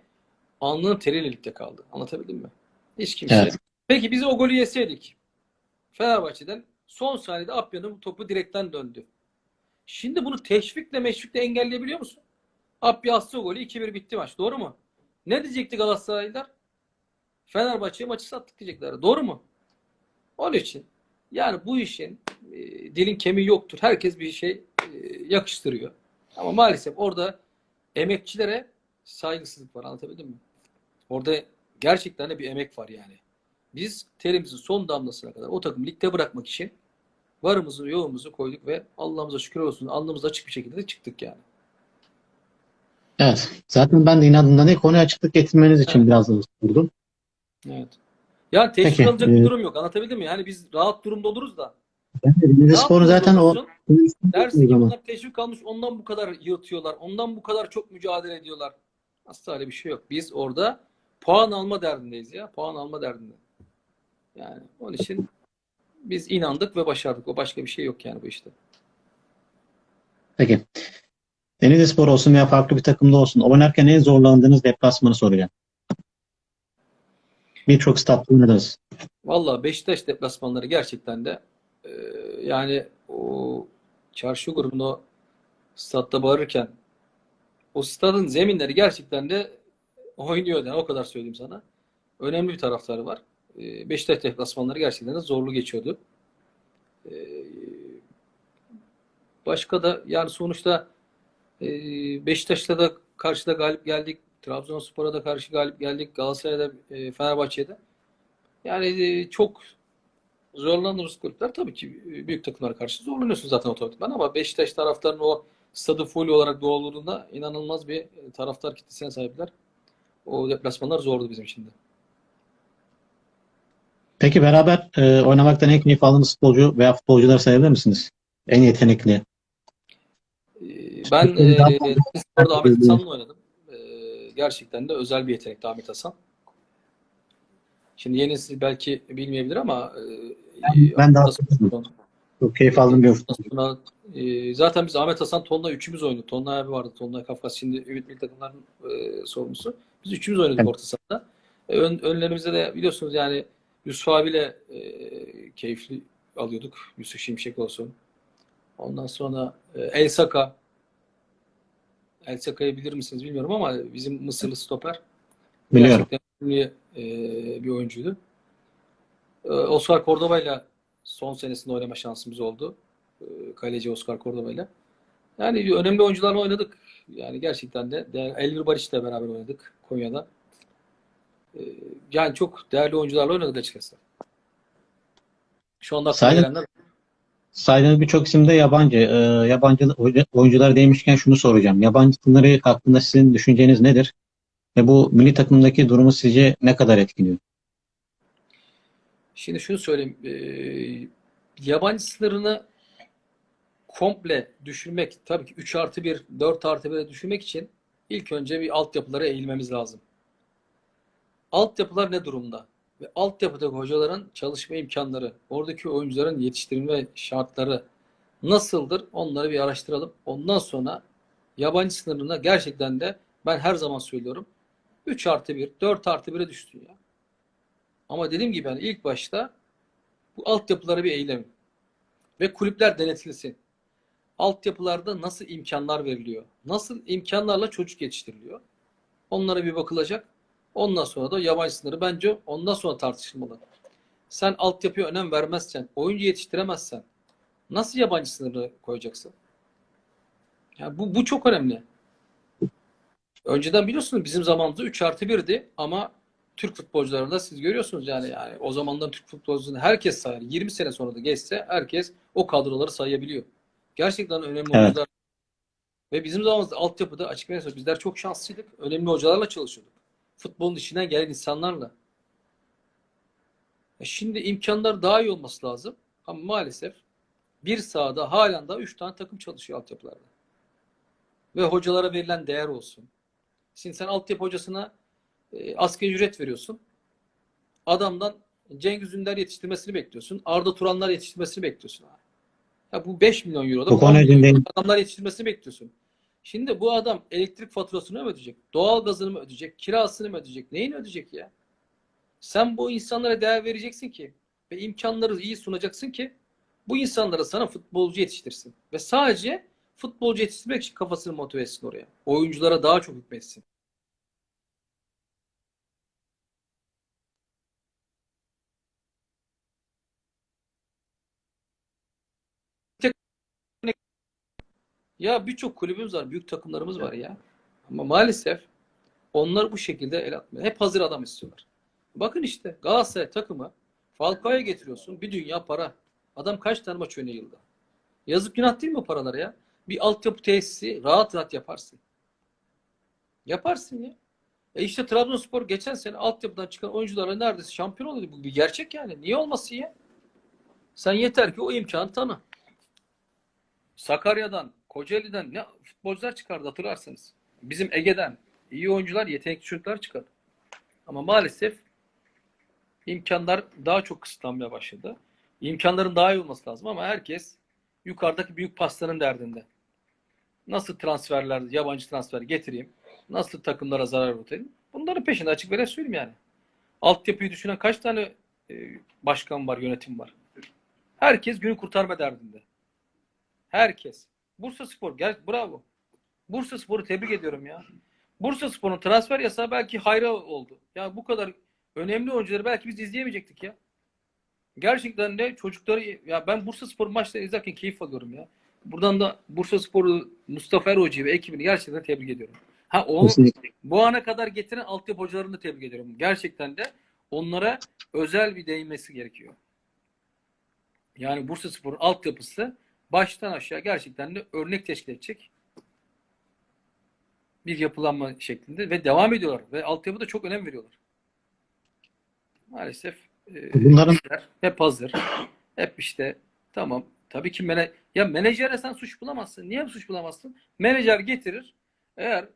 alnının teriyle ligde kaldı. Anlatabildim mi? Hiç kimse. Evet. Peki biz o golü yeseydik Fenerbahçe'den son saniyede Apya'nın topu direkten döndü. Şimdi bunu teşvikle meşvikle engelleyebiliyor musun? Apya o golü 2-1 bitti maç. Doğru mu? Ne diyecekti Galatasaraylılar? Fenerbahçe'ye maçı sattık diyecekler. Doğru mu? Onun için yani bu işin e, dilin kemiği yoktur. Herkes bir şey e, yakıştırıyor. Ama maalesef orada emekçilere saygısızlık var. Anlatabildim mi? Orada gerçekten de bir emek var yani. Biz terimizin son damlasına kadar o takımı ligde bırakmak için varımızı yoğumuzu koyduk ve Allah'ımıza şükür olsun alnımız açık bir şekilde de çıktık yani. Evet. Zaten ben de inadından ilk konuya açıklık getirmeniz için Evet. biraz da ısırdım. Evet. Yani teşvik Peki, alacak e, bir durum yok. Anlatabildim mi? Yani biz rahat durumda oluruz da. Denizlispor'u Ne zaten o yapıyorsa olsun, Dersin o ki bunlar teşvik almış ondan bu kadar yırtıyorlar. Ondan bu kadar çok mücadele ediyorlar. Asla öyle bir şey yok. Biz orada puan alma derdindeyiz ya. Puan alma derdinde. Yani onun için biz inandık ve başardık. O başka bir şey yok yani bu işte. Peki. Denizlispor olsun veya farklı bir takımda olsun oynarken en zorlandığınız deplasmanı soracağım. Birçok statta oynadınız. Valla Beşiktaş deplasmanları gerçekten de e, yani o çarşı grubunda o statta bağırırken o stadın zeminleri gerçekten de oynuyor yani o kadar söyleyeyim sana. Önemli bir taraftarı var. E, Beşiktaş deplasmanları gerçekten de zorlu geçiyordu. E, başka da yani sonuçta e, Beşiktaş'ta da karşıda galip geldik. Trabzonspor'a da karşı galip geldik. Galatasaray'da, e, Fenerbahçe'de. Yani e, çok zorlanırız kulüpler. Tabii ki e, büyük takımlara karşı zorlanıyorsun zaten otomatikman ama Beşiktaş taraftarının o stadı full olarak doldurduğunda inanılmaz bir taraftar kitlesine sahipler. O deplasmanlar zordu bizim için de. Peki beraber e, oynamaktan en keyif aldığınız futbolcu veya futbolcuları sayabilir misiniz? En yetenekli. E, Ben e, daha Ahmet Hasan'la oynadım. E, gerçekten de özel bir yetenekti Ahmet Hasan. Şimdi yenisi belki bilmeyebilir ama e, ben daha Ahmet Hasan- Çok keyif aldığım bir futbolcu. E, zaten biz Ahmet Hasan Tonla üçümüz oynadık. Tonla abi vardı. Tonla Kafkas şimdi Ümit Milli Takımların e, sorumlusu. Biz üçümüz oynadık Evet. orta sahada. E, ön, önlerimizde de biliyorsunuz yani Yusuf abiyle e, keyifli alıyorduk. Yusuf Şimşek olsun. Ondan sonra e, El Saka. El Saka'yı bilir misiniz bilmiyorum ama bizim Mısırlı stoper. Biliyorum. Gerçekten önemli e, bir oyuncuydu. E, Oscar Cordoba'yla son senesinde oynama şansımız oldu. E, kaleci Oscar Cordoba'yla. Yani önemli oyuncularla oynadık. Yani gerçekten de Elvir Barış'la beraber oynadık Konya'da. E, yani çok değerli oyuncularla oynadık açıkçası. Şu anda Sayın- Saydığınız birçok isimde yabancı. E, yabancı oyuncular değmişken şunu soracağım. Yabancı sınırı hakkında sizin düşünceniz nedir? Ve bu milli takımdaki durumu sizce ne kadar etkiliyor? Şimdi şunu söyleyeyim. Eee yabancı sınırını komple düşürmek, tabii ki 3 artı 1, 4 artı 1'e düşürmek için ilk önce bir altyapılara eğilmemiz lazım. Altyapılar ne durumda? Ve altyapıdaki hocaların çalışma imkanları, oradaki oyuncuların yetiştirilme şartları nasıldır? Onları bir araştıralım. Ondan sonra yabancı sınırına gerçekten de ben her zaman söylüyorum 3 artı 1, 4 artı 1'e düşsün ya. Ama dediğim gibi yani ilk başta bu altyapılara bir eğilelim. Ve kulüpler denetilsin. Altyapılarda nasıl imkanlar veriliyor? Nasıl imkanlarla çocuk yetiştiriliyor? Onlara bir bakılacak. Ondan sonra da yabancı sınırı bence ondan sonra tartışılmalı. Sen altyapıya önem vermezsen, oyuncu yetiştiremezsen nasıl yabancı sınırı koyacaksın? Yani bu, bu çok önemli. Önceden biliyorsunuz bizim zamanımızda 3 artı 1'di ama Türk futbolcularında siz görüyorsunuz yani yani o zamandan Türk futbolcularını herkes sayar. 20 sene sonra da geçse herkes o kadroları sayabiliyor. Gerçekten önemli Evet. oyuncular. Ve bizim zamanımızda altyapıda açık net bizler çok şanslıydık. Önemli hocalarla çalışıyorduk. Futbolun içinden gelen insanlarla. E şimdi imkanlar daha iyi olması lazım. Ama maalesef bir sahada halen daha 3 tane takım çalışıyor altyapılarda. Ve hocalara verilen değer olsun. Şimdi sen altyapı hocasına e, asgari ücret veriyorsun. Adamdan Cengiz Ünder yetiştirmesini bekliyorsun. Arda Turanlar yetiştirmesini bekliyorsun. Abi. Ya bu 5 milyon euroda Bu 10 konu milyon üzerinde- euroda adamlar yetiştirmesini bekliyorsun. Şimdi bu adam elektrik faturasını mı ödeyecek? Doğal gazını mı ödeyecek? Kirasını mı ödeyecek? Neyini ödeyecek ya? Sen bu insanlara değer vereceksin ki ve imkanları iyi sunacaksın ki bu insanlara sana futbolcu yetiştirsin. Ve sadece futbolcu yetiştirmek için kafasını motive etsin oraya. Oyunculara daha çok hükmetsin. Ya birçok kulübümüz var, büyük takımlarımız var ya. Ama maalesef onlar bu şekilde el atmıyor. Hep hazır adam istiyorlar. Bakın işte Galatasaray takımı Falcao'ya getiriyorsun. Bir dünya para. Adam kaç tane maç oynuyor yılda? Yazık günah değil mi o paralara ya? Bir altyapı tesisi rahat rahat yaparsın. Yaparsın ya. E işte Trabzonspor geçen sene altyapıdan çıkan oyuncularla neredeyse şampiyon oluyordu. Bu bir gerçek yani. Niye olmasın ya? Sen yeter ki o imkanı tanı. Sakarya'dan, Kocaeli'den ne futbolcular çıkardı hatırlarsınız. Bizim Ege'den iyi oyuncular, yetenekli çocuklar çıkardı. Ama maalesef imkanlar daha çok kısıtlanmaya başladı. İmkanların daha iyi olması lazım ama herkes yukarıdaki büyük pastanın derdinde. Nasıl transferler, yabancı transfer getireyim? Nasıl takımlara zarar vereyim? Bunların peşinde açık ve söyleyeyim yani. Altyapıyı düşünen kaç tane e, başkan var, yönetim var? Herkes günü kurtarma derdinde. Herkes. Bursa Spor, gel bravo. Bursa Spor'u tebrik ediyorum ya. Bursa Spor'un transfer yasağı belki hayra oldu. Ya bu kadar önemli oyuncuları belki biz izleyemeyecektik ya. Gerçekten de çocukları ya ben Bursa Spor maçları izlerken keyif alıyorum ya. Buradan da Bursa Spor'u Mustafa Er Hoca'yı ve ekibini gerçekten tebrik ediyorum. Ha o Kesinlikle. bu ana kadar getiren altyapı hocalarını da tebrik ediyorum. Gerçekten de onlara özel bir değinmesi gerekiyor. Yani Bursa Spor'un altyapısı baştan aşağı gerçekten de örnek teşkil edecek bir yapılanma şeklinde ve devam ediyorlar ve altyapıda çok önem veriyorlar. Maalesef e, Bunların- işler hep hazır. Hep işte tamam. Tabii ki mene ya menajere sen suç bulamazsın. Niye suç bulamazsın? Menajer getirir. Eğer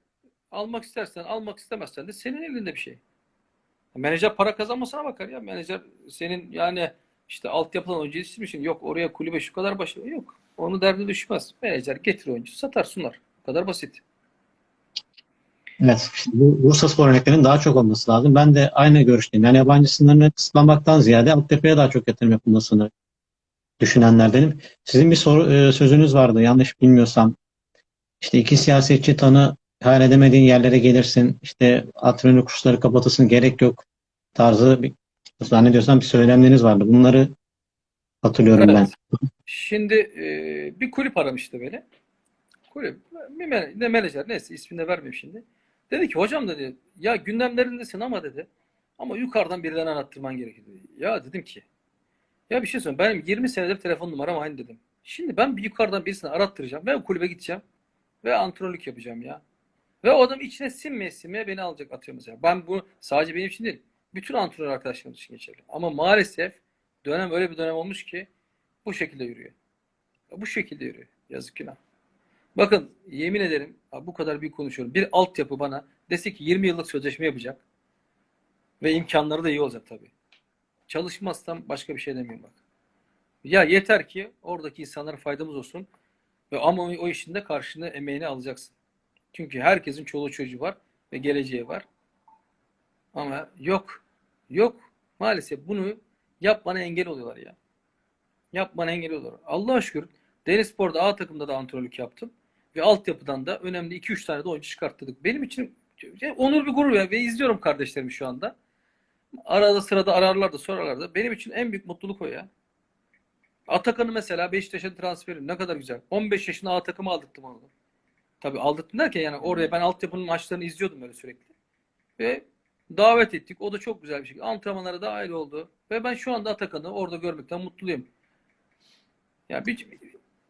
almak istersen, almak istemezsen de senin elinde bir şey. Menajer para kazanmasına bakar ya. Menajer senin yani işte altyapıdan oyuncu yetiştirmişsin. Yok oraya kulübe şu kadar başlıyor. Yok. Onu derdine düşmez. Menajer getir oyuncu, satar sunar. Bu kadar basit. Evet, bu Bursa Spor örneklerinin daha çok olması lazım. Ben de aynı görüşteyim. Yani yabancı sınırını kısıtlamaktan ziyade altyapıya daha çok yatırım yapılmasını düşünenlerdenim. Sizin bir soru, e, sözünüz vardı yanlış bilmiyorsam. İşte iki siyasetçi tanı hayal edemediğin yerlere gelirsin. İşte antrenör kursları kapatılsın gerek yok tarzı bir zannediyorsam bir söylemleriniz vardı. Bunları hatırlıyorum ben. Evet. Şimdi e, bir kulüp aramıştı beni. Kulüp, bir menajer neyse ismini de vermeyeyim şimdi. Dedi ki hocam dedi ya gündemlerindesin ama dedi ama yukarıdan birinden arattırman gerekir dedi. Ya dedim ki ya bir şey söyleyeyim benim 20 senedir telefon numaram aynı dedim. Şimdi ben bir yukarıdan birisini arattıracağım ve kulübe gideceğim ve antrenörlük yapacağım ya. Ve o adam içine sinmeye sinmeye beni alacak atıyor mesela. Ben bu sadece benim için değil. Bütün antrenör arkadaşlarım için geçerli. Ama maalesef dönem öyle bir dönem olmuş ki bu şekilde yürüyor. Bu şekilde yürüyor. Yazık günah. Bakın yemin ederim bu kadar büyük konuşuyorum. Bir altyapı bana dese ki 20 yıllık sözleşme yapacak ve imkanları da iyi olacak tabii. Çalışmazsam başka bir şey demiyorum bak. Ya yeter ki oradaki insanlara faydamız olsun ve ama o işin de karşını emeğini alacaksın. Çünkü herkesin çoluğu çocuğu var ve geleceği var. Ama yok. Yok. Maalesef bunu yapmana engel oluyorlar ya. Yapmana engel oluyorlar. Allah'a şükür Denizspor'da A takımda da antrenörlük yaptım. Ve altyapıdan da önemli 2-3 tane de oyuncu çıkarttırdık. Benim için onur bir gurur ya. Ve izliyorum kardeşlerimi şu anda. Arada sırada ararlar da sorarlar da. Benim için en büyük mutluluk o ya. Atakan'ı mesela Beşiktaş'a transferi ne kadar güzel. 15 yaşında A takımı aldırttım onu. Tabii aldırttım derken yani oraya ben altyapının maçlarını izliyordum böyle sürekli. Ve davet ettik. O da çok güzel bir şekilde. Antrenmanlara dahil oldu. Ve ben şu anda Atakan'ı orada görmekten mutluyum. Ya bir,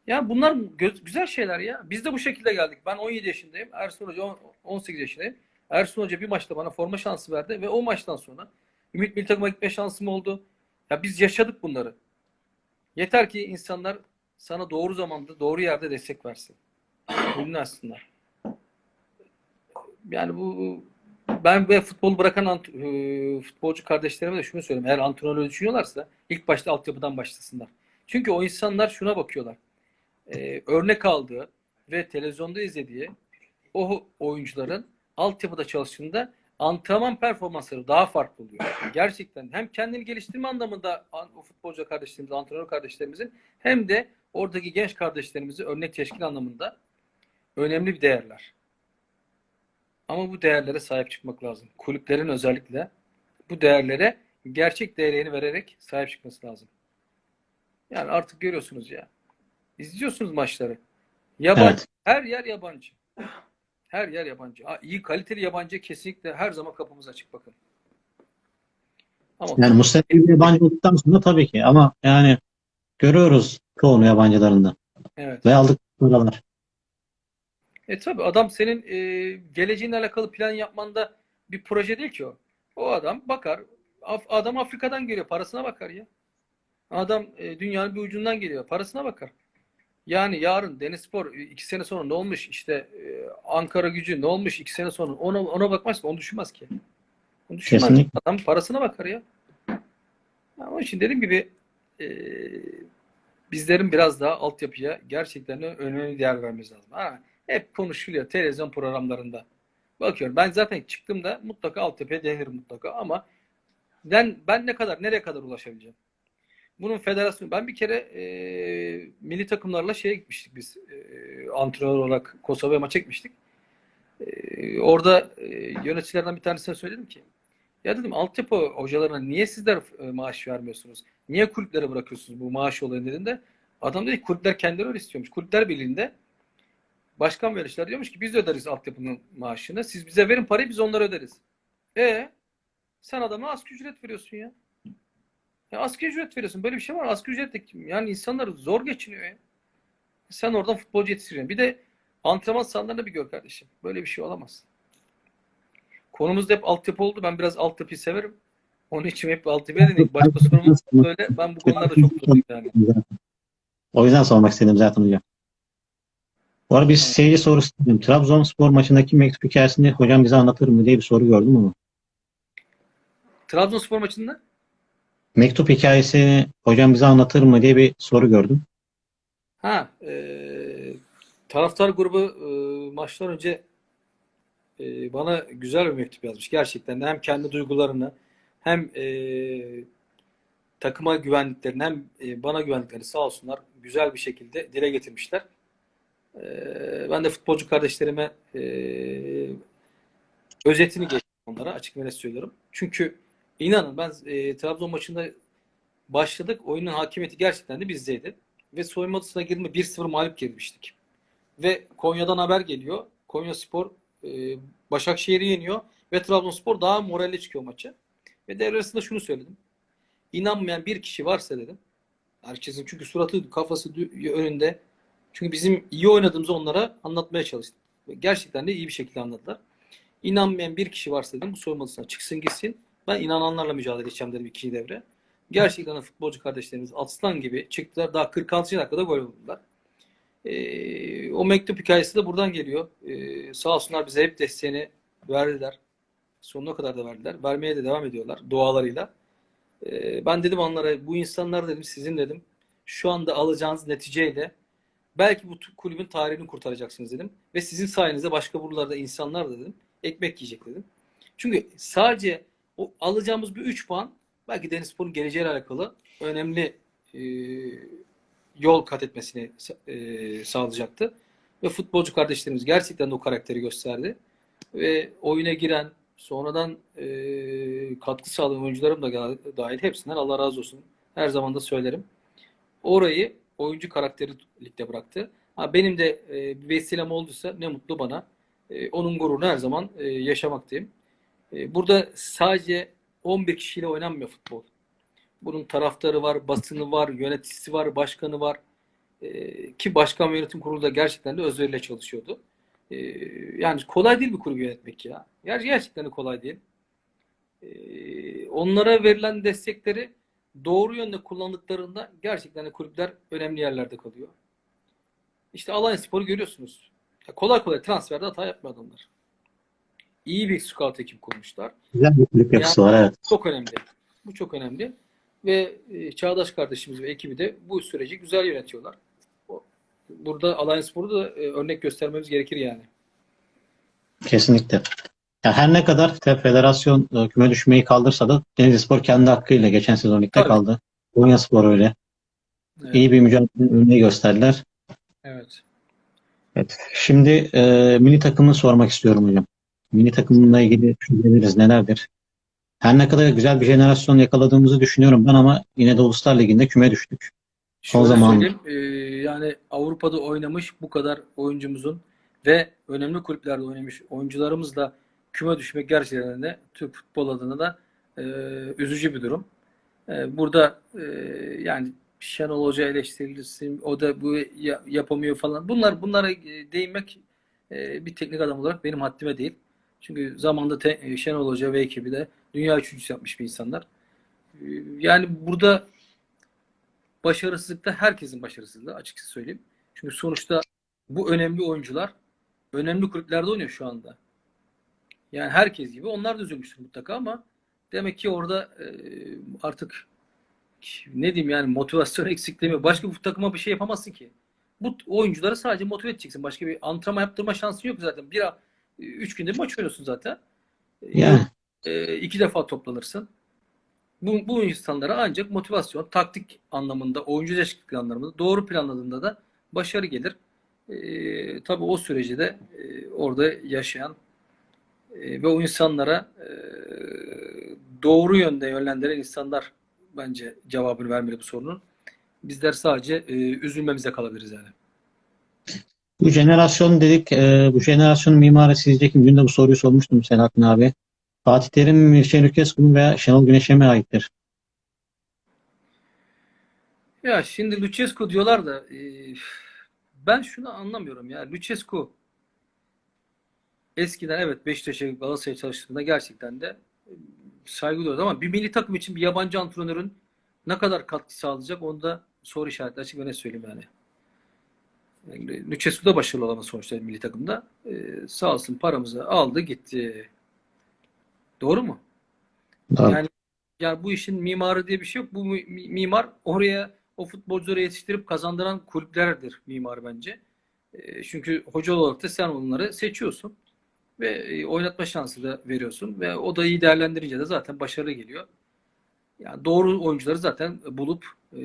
ya bunlar güzel şeyler ya. Biz de bu şekilde geldik. Ben 17 yaşındayım. Ersun Hoca on- 18 yaşındayım. Ersun Hoca bir maçta bana forma şansı verdi ve o maçtan sonra Ümit Milli Takım'a gitme şansım oldu. Ya biz yaşadık bunları. Yeter ki insanlar sana doğru zamanda, doğru yerde destek versin. Dinlersinler. Yani bu ben ve futbol bırakan e, futbolcu kardeşlerime de şunu söyleyeyim. Eğer antrenörü düşünüyorlarsa ilk başta altyapıdan başlasınlar. Çünkü o insanlar şuna bakıyorlar. Ee, örnek aldığı ve televizyonda izlediği o oyuncuların altyapıda çalıştığında antrenman performansları daha farklı oluyor. Gerçekten hem kendini geliştirme anlamında an- o futbolcu kardeşlerimiz, antrenör kardeşlerimizin hem de oradaki genç kardeşlerimizi örnek teşkil anlamında önemli bir değerler. Ama bu değerlere sahip çıkmak lazım. Kulüplerin özellikle bu değerlere gerçek değerini vererek sahip çıkması lazım. Yani artık görüyorsunuz ya. İzliyorsunuz maçları. Yabancı. Evet. Her yer yabancı. Her yer yabancı. Ha, iyi kaliteli yabancı kesinlikle her zaman kapımız açık bakın. Ama Yani Mustafa yabancı olduktan sonra tabii ki ama yani görüyoruz çoğunu yabancılarında evet. ve aldık paralar. E tabii adam senin e, geleceğinle alakalı plan yapmanda bir proje değil ki o. O adam bakar. Af- adam Afrika'dan geliyor. Parasına bakar ya. Adam e, dünyanın bir ucundan geliyor. Parasına bakar. Yani yarın Denizspor e, iki sene sonra ne olmuş? İşte e, Ankara gücü ne olmuş iki sene sonra? Ona, ona bakmaz ki. Onu düşünmez ki. Onu düşünmez. Kesinlikle. Adam parasına bakar ya. ya onun için dediğim gibi e, bizlerin biraz daha altyapıya gerçekten önemli değer vermemiz lazım. Ha, hep konuşuluyor televizyon programlarında. Bakıyorum ben zaten çıktığımda mutlaka altyapıya denirim mutlaka ama ben, ben ne kadar, nereye kadar ulaşabileceğim? Bunun federasyonu, ben bir kere e, milli takımlarla şeye gitmiştik biz. E, antrenör olarak Kosova'ya maça gitmiştik. E, orada e, yöneticilerden bir tanesine söyledim ki ya dedim altyapı hocalarına niye sizler e, maaş vermiyorsunuz? Niye kulüplere bırakıyorsunuz bu maaş olayını dediğinde adam dedi kulüpler kendileri öyle istiyormuş. Kulüpler Birliği'nde başkan ve yöneticiler diyormuş ki biz de öderiz altyapının maaşını. Siz bize verin parayı biz onlara öderiz. E sen adama asgari ücret veriyorsun ya. Ya asgari ücret veriyorsun. Böyle bir şey var. Asgari ücret de kim? Yani insanlar zor geçiniyor ya. Sen oradan futbolcu yetiştiriyorsun. Bir de antrenman sahalarını bir gör kardeşim. Böyle bir şey olamaz. Konumuz da hep altyapı oldu. Ben biraz altyapıyı severim. Onun için hep altyapıya dedik. Başka sorumuz böyle. Ben bu konularda çok durdum yani. O yüzden sormak istedim zaten hocam. Bu arada bir seyirci sorusu dedim. Trabzonspor maçındaki mektup hikayesini hocam bize anlatır mı diye bir soru gördüm ama. Trabzonspor maçında Mektup hikayesini hocam bize anlatır mı diye bir soru gördüm. ha e, taraftar grubu e, maçtan önce e, bana güzel bir mektup yazmış. Gerçekten de hem kendi duygularını hem e, takıma güvendiklerini hem e, bana güvendiklerini sağ olsunlar güzel bir şekilde dile getirmişler. E, ben de futbolcu kardeşlerime e, özetini geçtim onlara açık ve net söylüyorum. Çünkü inanın ben e, Trabzon maçında başladık. Oyunun hakimiyeti gerçekten de bizdeydi. Ve soyunma odasına girme 1-0 mağlup girmiştik. Ve Konya'dan haber geliyor. Konya Spor e, Başakşehir'i yeniyor ve Trabzonspor daha moralli çıkıyor maça. Ve devre arasında şunu söyledim. İnanmayan bir kişi varsa dedim. Herkesin çünkü suratı, kafası önünde. Çünkü bizim iyi oynadığımızı onlara anlatmaya çalıştım. Ve gerçekten de iyi bir şekilde anladılar. İnanmayan bir kişi varsa dedim bu soyunma odasına çıksın gitsin. Ben inananlarla mücadele edeceğim dedim ikinci devre. Gerçekten de futbolcu kardeşlerimiz aslan gibi çıktılar. Daha 46. dakikada gol buldular. Ee, o mektup hikayesi de buradan geliyor. Ee, sağ olsunlar bize hep desteğini verdiler. Sonuna kadar da verdiler. Vermeye de devam ediyorlar dualarıyla. Ee, ben dedim onlara bu insanlar dedim sizin dedim şu anda alacağınız neticeyle belki bu kulübün tarihini kurtaracaksınız dedim. Ve sizin sayenizde başka buralarda insanlar da dedim ekmek yiyecek dedim. Çünkü sadece o alacağımız bir 3 puan belki Denizspor'un geleceğiyle alakalı önemli e, yol kat etmesini e, sağlayacaktı. Ve futbolcu kardeşlerimiz gerçekten de o karakteri gösterdi. Ve oyuna giren, sonradan e, katkı sağlayan oyuncularım da dahil hepsinden Allah razı olsun. Her zaman da söylerim. Orayı oyuncu karakteri ligde bıraktı. Ha, benim de e, vesilem olduysa ne mutlu bana. E, onun gururunu her zaman e, yaşamaktayım. E, burada sadece 11 kişiyle oynanmıyor futbol. Bunun taraftarı var, basını var, yöneticisi var, başkanı var. Ee, ki başkan yönetim kurulu da gerçekten de özveriyle çalışıyordu. Ee, yani kolay değil bir kulübü yönetmek ya. Ger gerçekten de kolay değil. Ee, onlara verilen destekleri doğru yönde kullandıklarında gerçekten de kulüpler önemli yerlerde kalıyor. İşte Alanya Spor'u görüyorsunuz. Ya kolay kolay transferde hata yapmıyor adamlar. İyi bir scout ekip kurmuşlar. Güzel bir kulüp yapısı var evet. Çok önemli. Bu çok önemli. Ve e, Çağdaş kardeşimiz ve ekibi de bu süreci güzel yönetiyorlar. Burada Alliance Spor'u da e, örnek göstermemiz gerekir yani. Kesinlikle. Ya her ne kadar federasyon e, küme düşmeyi kaldırsa da Denizlispor kendi hakkıyla geçen sezon ligde kaldı. Konyaspor öyle. Evet. İyi bir mücadele örneği gösterdiler. evet. Evet. Şimdi e, milli takımını sormak istiyorum hocam. Milli takımla ilgili düşünceleriniz nelerdir? Her ne kadar güzel bir jenerasyon yakaladığımızı düşünüyorum ben ama yine de Uluslar Ligi'nde küme düştük. Şöyle zaman- söyleyeyim, e, yani Avrupa'da oynamış bu kadar oyuncumuzun ve önemli kulüplerde oynamış oyuncularımızla küme düşmek gerçekten de Türk futbol adına da e, üzücü bir durum. E, burada e, yani Şenol Hoca eleştirilsin, o da bu ya- yapamıyor falan. Bunlar bunlara e, değinmek e, bir teknik adam olarak benim haddime değil. Çünkü zamanda te- e, Şenol Hoca ve ekibi de dünya üçüncüsü yapmış bir insanlar. E, yani burada başarısızlıkta herkesin başarısızlığı açıkçası söyleyeyim. Çünkü sonuçta bu önemli oyuncular önemli kulüplerde oynuyor şu anda. Yani herkes gibi onlar da üzülmüştür mutlaka ama demek ki orada e, artık ne diyeyim yani motivasyon eksikliği mi? Başka bir takıma bir şey yapamazsın ki. Bu oyuncuları sadece motive edeceksin. Başka bir antrenman yaptırma şansın yok zaten. Bir üç günde maç oynuyorsun zaten. Yani E, iki defa toplanırsın. Bu, bu insanlara ancak motivasyon, taktik anlamında, oyuncu değişiklikleri anlamında doğru planladığında da başarı gelir. Ee, tabii o süreci de e, orada yaşayan e, ve o insanlara e, doğru yönde yönlendiren insanlar bence cevabını vermeli bu sorunun. Bizler sadece e, üzülmemize kalabiliriz yani. Bu jenerasyon dedik, e, bu jenerasyonun mimarı sizce kim? Dün de bu soruyu sormuştum Selahattin abi. Fatih Terim mi, Mircea Lucescu mu veya Şenol Güneş'e mi aittir? Ya şimdi Lucescu diyorlar da e, ben şunu anlamıyorum ya. Lucescu eskiden evet Beşiktaş'a Galatasaray'a çalıştığında gerçekten de e, saygı duyuyordu ama bir milli takım için bir yabancı antrenörün ne kadar katkı sağlayacak onu da soru işareti açık ve ne söyleyeyim yani. yani Lucescu da başarılı olamadı sonuçta milli takımda. E, sağ olsun paramızı aldı gitti. Doğru mu? Doğru. Yani yani bu işin mimarı diye bir şey yok. Bu mi- mimar oraya o futbolcuları yetiştirip kazandıran kulüplerdir mimar bence. E, çünkü hoca olarak da sen onları seçiyorsun ve e, oynatma şansı da veriyorsun ve o da iyi değerlendirince de zaten başarı geliyor. Yani doğru oyuncuları zaten bulup e,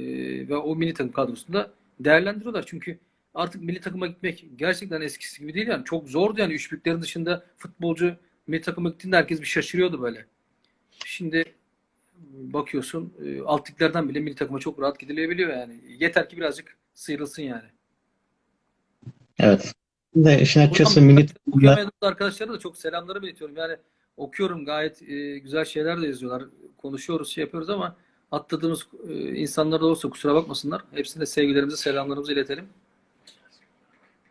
ve o milli takım kadrosunda değerlendiriyorlar. Çünkü artık milli takıma gitmek gerçekten eskisi gibi değil yani. Çok zordu yani. Üç büyüklerin dışında futbolcu milli takıma gittiğinde herkes bir şaşırıyordu böyle. Şimdi bakıyorsun e, alt bile milli takıma çok rahat gidilebiliyor yani. Yeter ki birazcık sıyrılsın yani. Evet. Şimdi işin açıkçası okuyamadığımız arkadaşlara da çok selamları iletiyorum. Yani okuyorum gayet e, güzel şeyler de yazıyorlar. Konuşuyoruz, şey yapıyoruz ama atladığımız e, insanlar da olsa kusura bakmasınlar. Hepsine sevgilerimizi, selamlarımızı iletelim.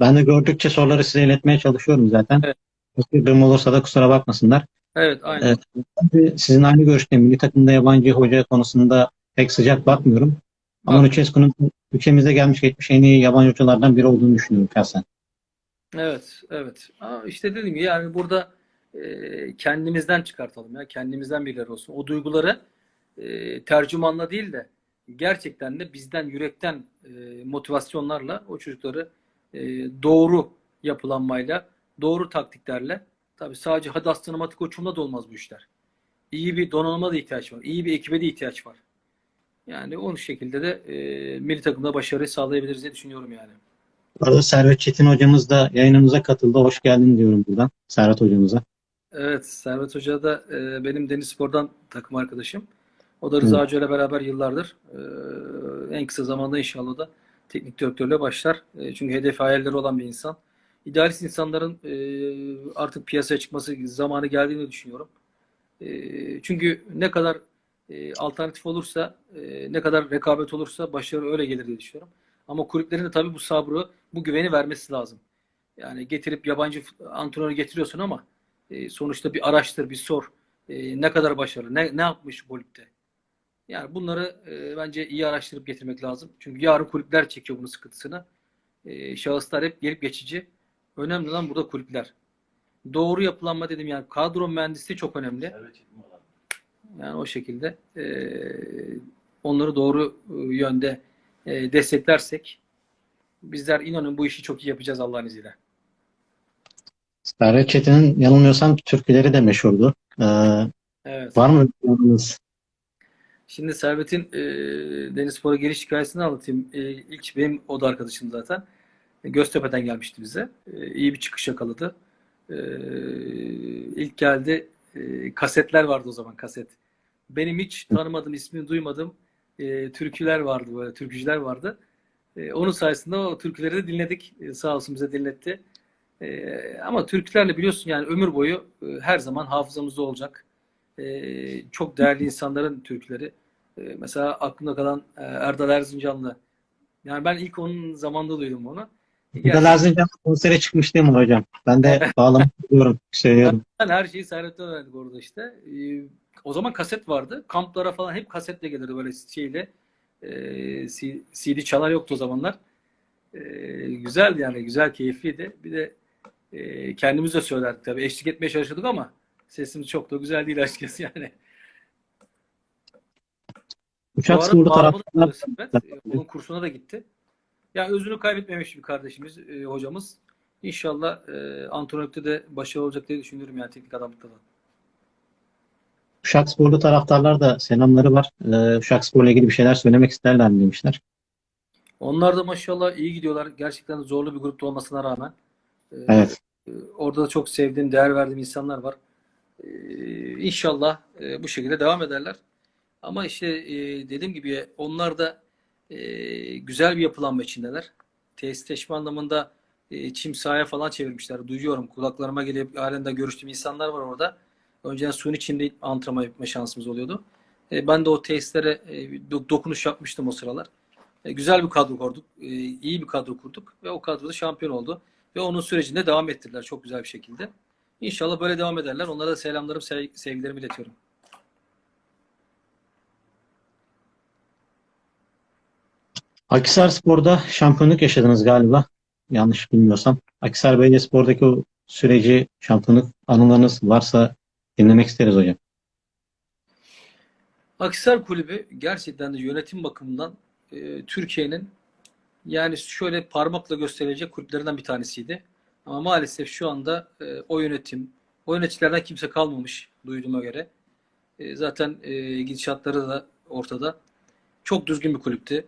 ben de gördükçe soruları size iletmeye çalışıyorum zaten. Evet. Kaçırdığım olursa da kusura bakmasınlar. Evet, aynen. Tabii Sizin aynı görüşteyim. Milli takımda yabancı hoca konusunda pek sıcak bakmıyorum. Ama Lucescu'nun ülkemize gelmiş geçmiş en iyi yabancı hocalardan biri olduğunu düşünüyorum şahsen. Evet, evet. Ama işte gibi yani burada e, kendimizden çıkartalım ya. Kendimizden birileri olsun. O duyguları e, tercümanla değil de gerçekten de bizden yürekten e, motivasyonlarla o çocukları e, doğru yapılanmayla, doğru taktiklerle tabii sadece hadi aslanım atı koçumla da olmaz bu işler. İyi bir donanıma da ihtiyaç var. İyi bir ekibe de ihtiyaç var. Yani o şekilde de e, milli takımda başarı sağlayabiliriz diye düşünüyorum yani. Arada Servet Çetin hocamız da yayınımıza katıldı. Hoş geldin diyorum buradan Servet hocamıza. Evet, Servet Hoca da e, benim Deniz Spor'dan takım arkadaşım. O da Rıza Hoca ile beraber yıllardır. E, en kısa zamanda inşallah da teknik direktörle başlar. E, çünkü hedefi hayalleri olan bir insan. İdealist insanların e, artık piyasaya çıkması zamanı geldiğini düşünüyorum. E, çünkü ne kadar e, alternatif olursa, e, ne kadar rekabet olursa başarı öyle gelir diye düşünüyorum. Ama kulüplerin de tabii bu sabrı, bu güveni vermesi lazım. Yani getirip yabancı antrenörü getiriyorsun ama e, sonuçta bir araştır, bir sor. E, ne kadar başarılı, ne, ne yapmış kulüpte. Yani bunları e, bence iyi araştırıp getirmek lazım. Çünkü yarın kulüpler çekiyor bunun sıkıntısını. E, şahıslar hep gelip geçici. Önemli olan burada kulüpler. Doğru yapılanma dedim yani kadro mühendisliği çok önemli. Yani o şekilde e, onları doğru e, yönde e, desteklersek bizler inanın bu işi çok iyi yapacağız Allah'ın izniyle. Servet Çetin'in yanılmıyorsam türküleri de meşhurdu. Ee, Evet. var mı yorumunuz? Şimdi Servet'in e, Deniz Spor'a geliş hikayesini anlatayım. E, ilk benim o da arkadaşım zaten. E, Göztepe'den gelmişti bize. E, iyi bir çıkış yakaladı. E, ilk geldi. E, kasetler vardı o zaman kaset. Benim hiç tanımadığım, ismini duymadığım e, türküler vardı böyle, türkücüler vardı. E, onun sayesinde o türküleri de dinledik. E, sağ olsun bize dinletti. E, ama türkülerle biliyorsun yani ömür boyu e, her zaman hafızamızda olacak. E, çok değerli insanların türküleri. E, mesela aklımda kalan e, Erdal Erzincanlı. Yani ben ilk onun zamanında duydum onu. Burada Lazlıcan konsere çıkmış değil mi hocam? Ben de bağlamak istiyorum, söylüyorum. Yani her şeyi Servet'ten öğrendik orada işte. Ee, o zaman kaset vardı. Kamplara falan hep kasetle gelirdi böyle şeyle. Ee, C- CD çalar yoktu o zamanlar. Ee, güzeldi yani. Güzel, keyifliydi. Bir de e, kendimiz de söylerdik tabii. Eşlik etmeye çalışıyorduk ama sesimiz çok da güzel değil açıkçası yani. Uçak sporlu taraftarlar. Ee, Onun kursuna da gitti. Ya özünü kaybetmemiş bir kardeşimiz, e, hocamız. İnşallah e, antrenörlükte de başarılı olacak diye düşünüyorum yani teknik adamlıkta da. Uşaksporlu taraftarlar da selamları var. Ee, Uşakspor'la ilgili bir şeyler söylemek isterler mi demişler. Onlar da maşallah iyi gidiyorlar. Gerçekten zorlu bir grupta olmasına rağmen. Ee, Evet. e, Orada da çok sevdiğim, değer verdiğim insanlar var. Ee, İnşallah e, bu şekilde devam ederler. Ama işte e, dediğim gibi onlar da e, güzel bir yapılanma içindeler. Tesisleşme anlamında e, çim sahaya falan çevirmişler. Duyuyorum. Kulaklarıma gelip halen de görüştüğüm insanlar var orada. Önceden suyun içinde antrenman yapma şansımız oluyordu. E, ben de o tesislere e, do- dokunuş yapmıştım o sıralar. E, güzel bir kadro kurduk. E, iyi bir kadro kurduk ve o kadroda şampiyon oldu. Ve onun sürecinde devam ettirdiler çok güzel bir şekilde. İnşallah böyle devam ederler. Onlara da selamlarım, sev- sevgilerimi iletiyorum. Akhisar Spor'da şampiyonluk yaşadınız galiba. Yanlış bilmiyorsam. Akhisar Belediyespor'daki o süreci, şampiyonluk anılarınız varsa dinlemek isteriz hocam. Akhisar Kulübü gerçekten de yönetim bakımından e, Türkiye'nin yani şöyle parmakla gösterilecek kulüplerinden bir tanesiydi. Ama maalesef şu anda e, o yönetim, o yöneticilerden kimse kalmamış duyduğuma göre. E, zaten e, gidişatları da ortada. Çok düzgün bir kulüptü.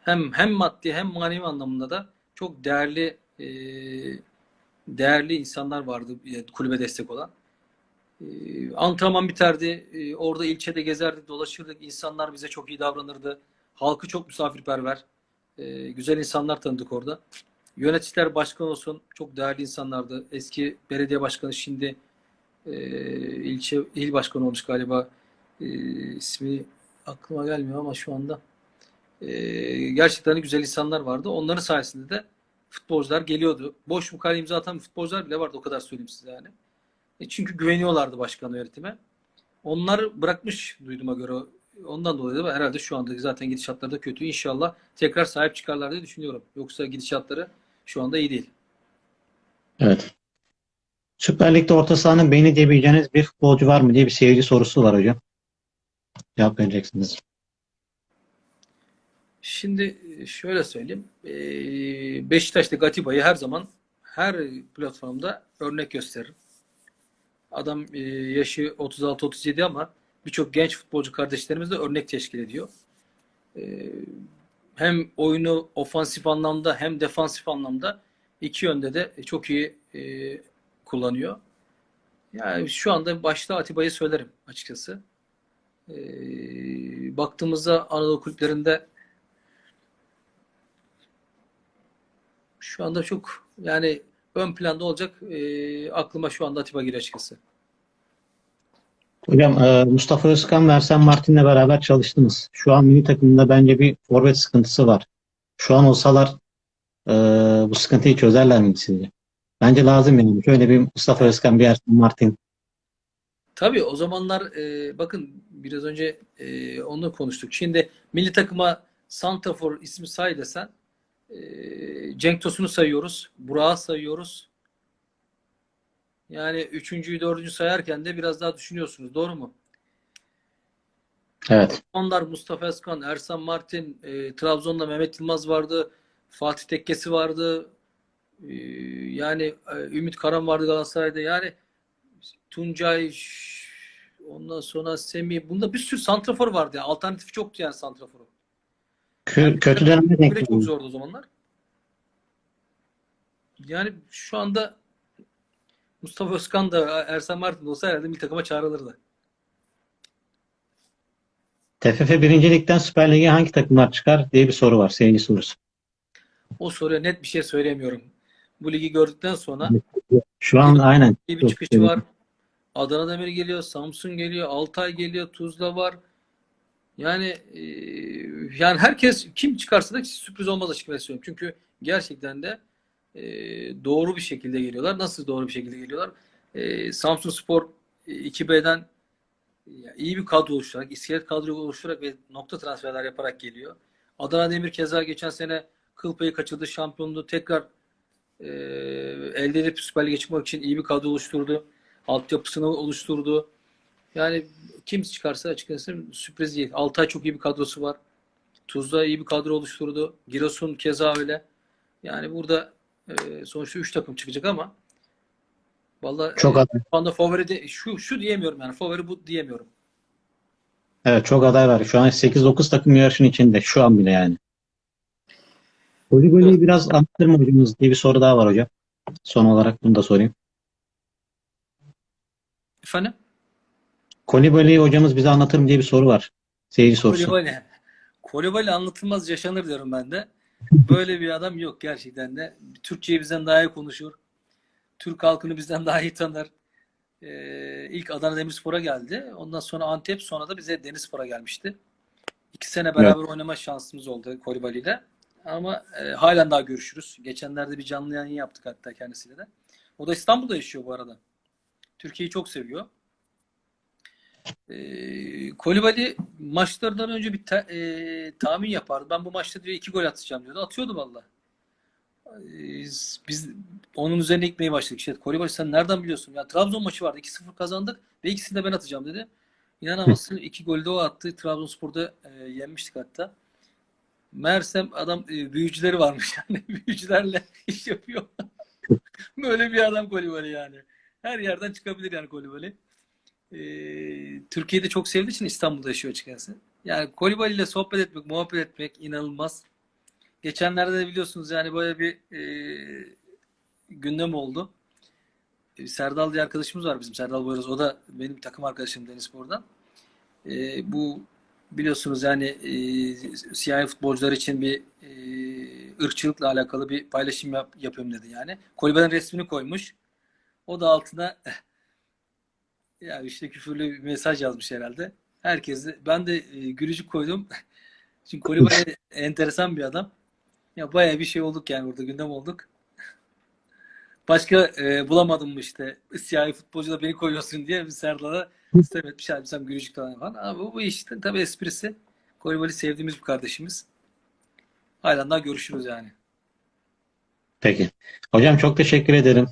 Hem hem maddi hem manevi anlamında da çok değerli e, değerli insanlar vardı e, kulübe destek olan. Ee, antrenman biterdi. Ee, orada ilçede gezerdik, dolaşırdık. İnsanlar bize çok iyi davranırdı. Halkı çok misafirperver. Ee, güzel insanlar tanıdık orada. Yöneticiler başkan olsun çok değerli insanlardı. Eski belediye başkanı şimdi e, ilçe il başkanı olmuş galiba. E, ismi aklıma gelmiyor ama şu anda. E, gerçekten güzel insanlar vardı. Onların sayesinde de futbolcular geliyordu. Boş mukale imza atan futbolcular bile vardı o kadar söyleyeyim size yani. E çünkü güveniyorlardı başkan yönetime. Onlar bırakmış duyduğuma göre. Ondan dolayı da herhalde şu anda zaten gidişatları da kötü. İnşallah tekrar sahip çıkarlar diye düşünüyorum. Yoksa gidişatları şu anda iyi değil. Evet. Süper Lig'de orta sahanın beyni diyebileceğiniz bir futbolcu var mı diye bir seyirci sorusu var hocam. Cevap vereceksiniz. Şimdi şöyle söyleyeyim. E, Beşiktaş'ta Atiba'yı her zaman her platformda örnek gösteririm. Adam e, yaşı 36-37 ama birçok genç futbolcu kardeşlerimiz de örnek teşkil ediyor. E, hem oyunu ofansif anlamda hem defansif anlamda iki yönde de çok iyi e, kullanıyor. Yani şu anda başta Atiba'yı söylerim açıkçası. Baktığımızda Anadolu kulüplerinde şu anda çok yani ön planda olacak e, aklıma şu anda Atiba geliyor açıkçası. Hocam e, Mustafa Özkan ve Ersen Martin'le beraber çalıştınız. Şu an milli takımda bence bir forvet sıkıntısı var. Şu an olsalar e, bu sıkıntıyı çözerler mi sizce? Bence lazım yani. Şöyle bir Mustafa Özkan, bir Ersen Martin. Tabii o zamanlar e, bakın biraz önce e, onu konuştuk. Şimdi milli takıma Santrafor ismi say desen Cenk Tosun'u sayıyoruz. Burak'ı sayıyoruz. Yani üçüncüyü, dördüncü sayarken de biraz daha düşünüyorsunuz. Doğru mu? Evet. Onlar Mustafa Özkan, Ersan Martin, e, Trabzon'da Mehmet Yılmaz vardı. Fatih Tekkesi vardı. E, yani e, Ümit Karan vardı Galatasaray'da. Yani Tuncay, ondan sonra Semih. Bunda bir sürü santrafor vardı. Yani. Alternatifi çoktu yani santraforu. Kö- kötü dönemde denk çok zordu o zamanlar. Yani şu anda Mustafa Özkan da Ersan Martin de olsa herhalde milli takıma çağrılırdı. TFF 1. Lig'den Süper Lig'e hangi takımlar çıkar diye bir soru var. Seyirci sorusu. O soruya net bir şey söyleyemiyorum. Bu ligi gördükten sonra Şu an aynen. bir çıkışı var. Adana Demir geliyor, Samsun geliyor, Altay geliyor, Tuzla var. Yani e, yani herkes kim çıkarsa da sürpriz olmaz açıkçası söylüyorum. Çünkü gerçekten de e, doğru bir şekilde geliyorlar. Nasıl doğru bir şekilde geliyorlar? E, Samsun Spor e, 2B'den ya, iyi bir kadro oluşturarak, iskelet kadro oluşturarak ve nokta transferler yaparak geliyor. Adana Demir keza geçen sene kıl payı kaçırdı, şampiyonluğu tekrar e, elde edip Süper Lig'e çıkmak için iyi bir kadro oluşturdu. Altyapısını oluşturdu. Yani kim çıkarsa açıkçası sürpriz değil. Altay çok iyi bir kadrosu var. Tuzla iyi bir kadro oluşturdu. Giresun keza öyle. Yani burada e, sonuçta 3 takım çıkacak ama Vallahi Çok e, aday. şu anda favori de şu şu diyemiyorum yani favori bu diyemiyorum. Evet çok aday var. Şu an 8-9 takım yarışın içinde. Şu an bile yani. Kolibali'yi biraz anlatır mı hocamız diye bir soru daha var hocam. Son olarak bunu da sorayım. Efendim? Kolibali'yi hocamız bize anlatır mı diye bir soru var. Seyirci sorusu. Kolibali. Kolibali anlatılmaz yaşanır diyorum ben de. Böyle bir adam yok gerçekten de. Türkçeyi bizden daha iyi konuşur. Türk halkını bizden daha iyi tanır. Ee, ilk Adana Demirspor'a geldi. Ondan sonra Antep, sonra da bize Denizspor'a gelmişti. İki sene beraber oynama şansımız oldu Kolibali ile. Ama e, halen daha görüşürüz. Geçenlerde bir canlı yayın yaptık hatta kendisiyle de. O da İstanbul'da yaşıyor bu arada. Türkiye'yi çok seviyor. E, Kolibali maçlardan önce bir ta- e, tahmin yapardı. Ben bu maçta diyor iki gol atacağım diyordu. Atıyordu valla. E, biz onun üzerine gitmeye başladık. İşte Kolibali sen nereden biliyorsun? Ya Trabzon maçı vardı. 2-0 kazandık ve ikisini de ben atacağım dedi. İnanamazsın iki golü de o attı. Trabzonspor'da e, yenmiştik hatta. Meğersem adam e, büyücüleri varmış yani. Büyücülerle iş yapıyor. Böyle bir adam Kolibali yani. Her yerden çıkabilir yani Kolibali. Ee, Türkiye'de çok sevdiği için İstanbul'da yaşıyor açıkçası. Yani Kolibali ile sohbet etmek, muhabbet etmek inanılmaz. Geçenlerde de biliyorsunuz yani böyle bir e, gündem oldu. E, Serdal diye arkadaşımız var bizim Serdal Boyraz. O da benim takım arkadaşım Denizspor'dan. E, bu biliyorsunuz yani e, siyahi futbolcular için bir e, ırkçılıkla alakalı bir paylaşım yap, yapıyorum dedi yani. Kolibali'nin resmini koymuş. O da altına ya işte küfürlü bir mesaj yazmış herhalde. Herkes ben de e, gülücük koydum. Çünkü Kolibali enteresan bir adam. Ya bayağı bir şey olduk yani burada gündem olduk. Başka e, bulamadım mı işte siyahi futbolcu da beni koyuyorsun diye bir Serdar'a sistem etmiş abi sen gülücük falan falan. Ama bu, bu işte tabii esprisi. Kolibali sevdiğimiz bir kardeşimiz. Halen daha görüşürüz yani. Peki. Hocam çok teşekkür ederim.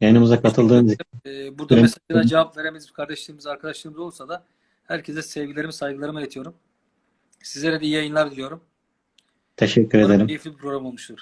Yayınımıza katıldığınız için. E, burada mesajlara cevap veremediğimiz kardeşlerimiz, arkadaşlarımız olsa da herkese sevgilerimi, saygılarımı iletiyorum. Sizlere de iyi yayınlar diliyorum. Teşekkür Umarım ederim. keyifli bir program olmuştur.